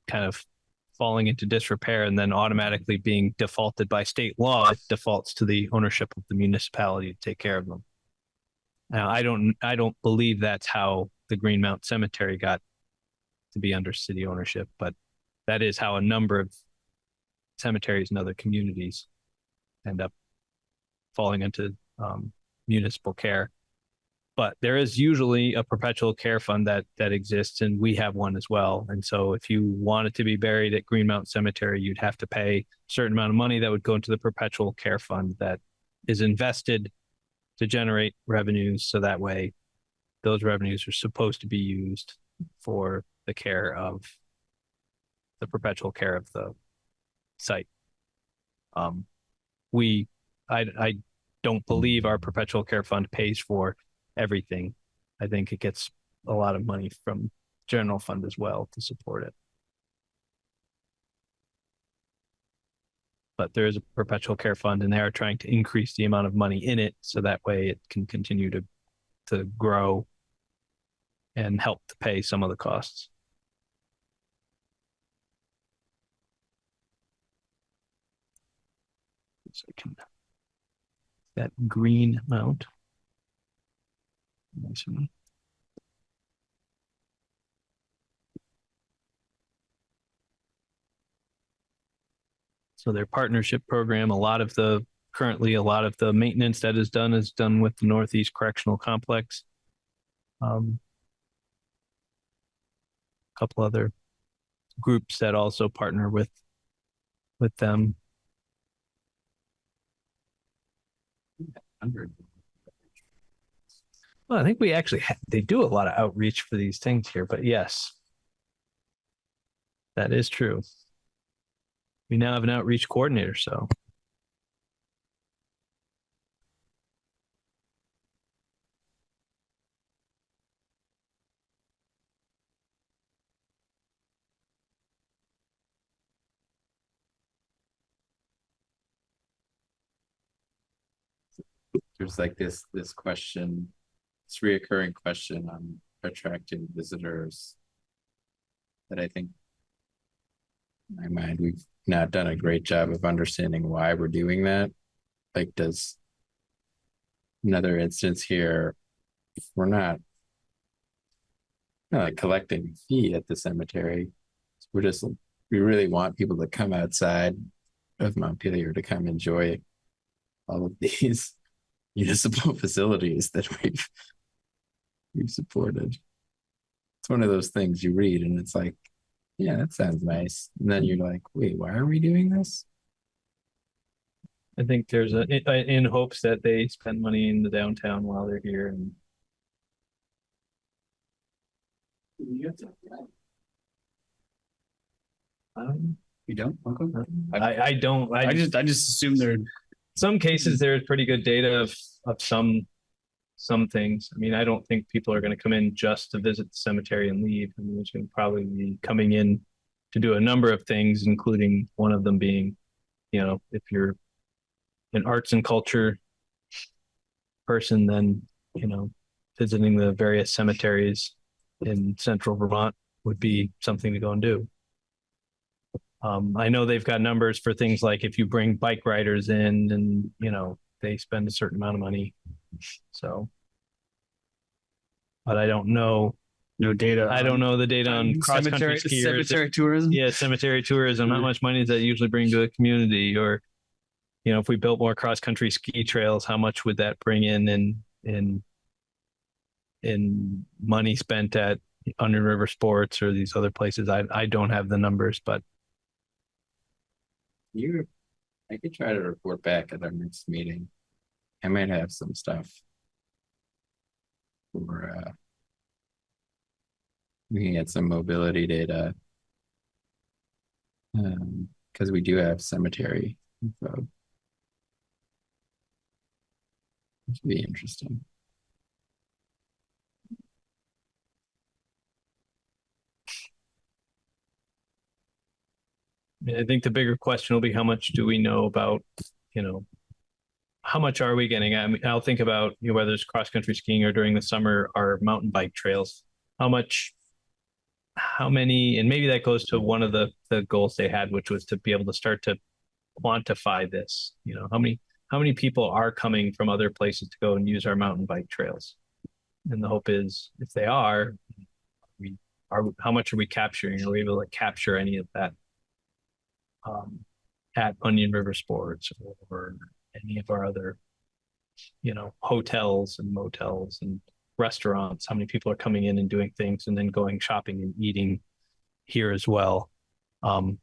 kind of falling into disrepair and then automatically being defaulted by state law it defaults to the ownership of the municipality to take care of them. Now, I don't, I don't believe that's how the Greenmount Cemetery got to be under city ownership, but that is how a number of cemeteries and other communities end up falling into um, municipal care. But there is usually a perpetual care fund that that exists, and we have one as well. And so, if you wanted to be buried at Greenmount Cemetery, you'd have to pay a certain amount of money that would go into the perpetual care fund that is invested to generate revenues. So that way, those revenues are supposed to be used for the care of the perpetual care of the site. Um, we, I, I don't believe our perpetual care fund pays for everything. I think it gets a lot of money from general fund as well to support it. But there is a perpetual care fund and they are trying to increase the amount of money in it so that way it can continue to to grow and help to pay some of the costs. So I can that green amount. So their partnership program, a lot of the currently a lot of the maintenance that is done is done with the Northeast Correctional Complex. Um, a couple other groups that also partner with with them. Hundred. Well, I think we actually they do a lot of outreach for these things here, but yes, that is true. We now have an outreach coordinator, so. There's like this, this question, this reoccurring question on attracting visitors. That I think. in My mind, we've not done a great job of understanding why we're doing that. Like, does. Another instance here, if we're not. Not like collecting fee at the cemetery. We're just, we really want people to come outside of Montpelier to come enjoy. All of these *laughs* municipal facilities that we've. We've supported. It's one of those things you read and it's like, yeah, that sounds nice. And then you're like, wait, why are we doing this? I think there's a in, in hopes that they spend money in the downtown while they're here and um, You don't? Okay. I I don't I, I just, I just assume they're, some cases there's pretty good data of of some some things. I mean, I don't think people are going to come in just to visit the cemetery and leave. I mean, there's going to probably be coming in to do a number of things, including one of them being, you know, if you're an arts and culture person, then you know, visiting the various cemeteries in central Vermont would be something to go and do. Um, I know they've got numbers for things like if you bring bike riders in and, you know, they spend a certain amount of money. So. But I don't know, no data. I don't know the data on cross Cemetery, country skiers. cemetery tourism? Yeah, cemetery tourism, how much money does that usually bring to a community or, you know, if we built more cross country ski trails, how much would that bring in in, in in money spent at Onion River Sports or these other places? I, I don't have the numbers, but You, I could try to report back at our next meeting. I might have some stuff. For uh. We can get some mobility data. Um, cause we do have cemetery info. Would be interesting. I think the bigger question will be how much do we know about, you know, how much are we getting? I mean, I'll think about, you know, whether it's cross country skiing or during the summer, our mountain bike trails. How much, how many, and maybe that goes to one of the the goals they had, which was to be able to start to quantify this. You know, how many how many people are coming from other places to go and use our mountain bike trails? And the hope is, if they are, we are how much are we capturing? Are we able to capture any of that um, at Onion River Sports or any of our other, you know, hotels and motels and restaurants. How many people are coming in and doing things and then going shopping and eating here as well? Um,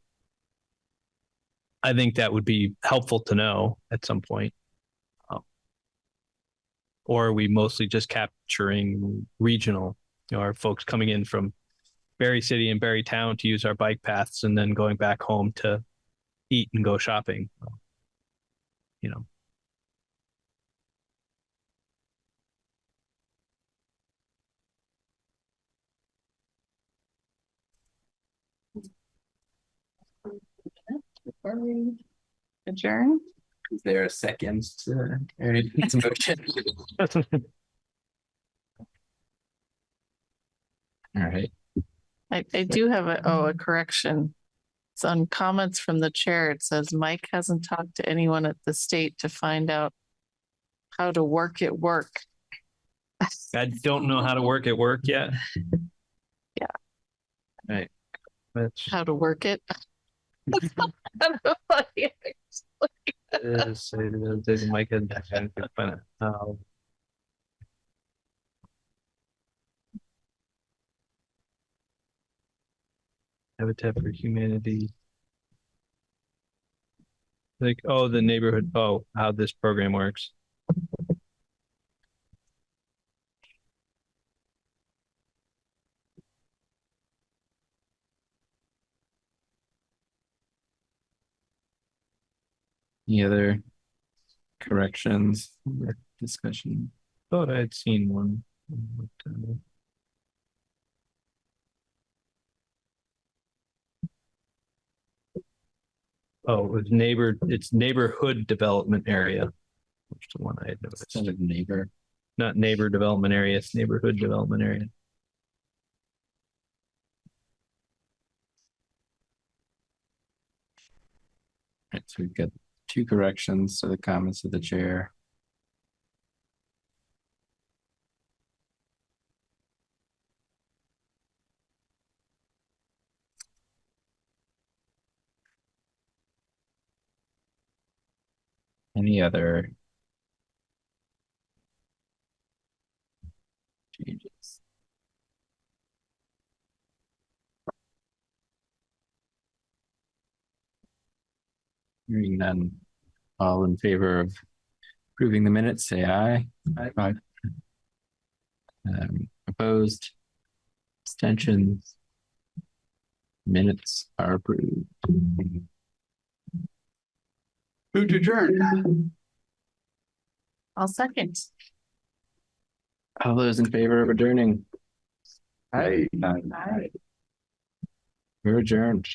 I think that would be helpful to know at some point. Um, or are we mostly just capturing regional? You know, are folks coming in from Barre City and Barre Town to use our bike paths and then going back home to eat and go shopping. You know, Before we adjourn, Is there a second to Aaron's motion? All right, I, I do have a, oh, a correction. It's on comments from the chair. It says Mike hasn't talked to anyone at the state to find out how to work at work. I don't know how to work at work yet. *laughs* Yeah. Right. That's How to work it. I don't know what he- is, Mike and Habitat for Humanity. Like, oh, the neighborhood, oh, how this program works. Any other corrections or discussion? Thought I had seen one. but, uh, Oh, it was neighbor, it's neighborhood development area. Which is the one I had noticed, Instead of neighbor. not neighbor development area, it's neighborhood development area. Right, so we've got two corrections to the comments of the chair. Any other changes? Hearing none. All in favor of approving the minutes, say aye. Aye. Um, opposed? Abstentions? Minutes are approved. Move to adjourn. I'll second. All those in favor of adjourning? Aye. Aye. We're adjourned.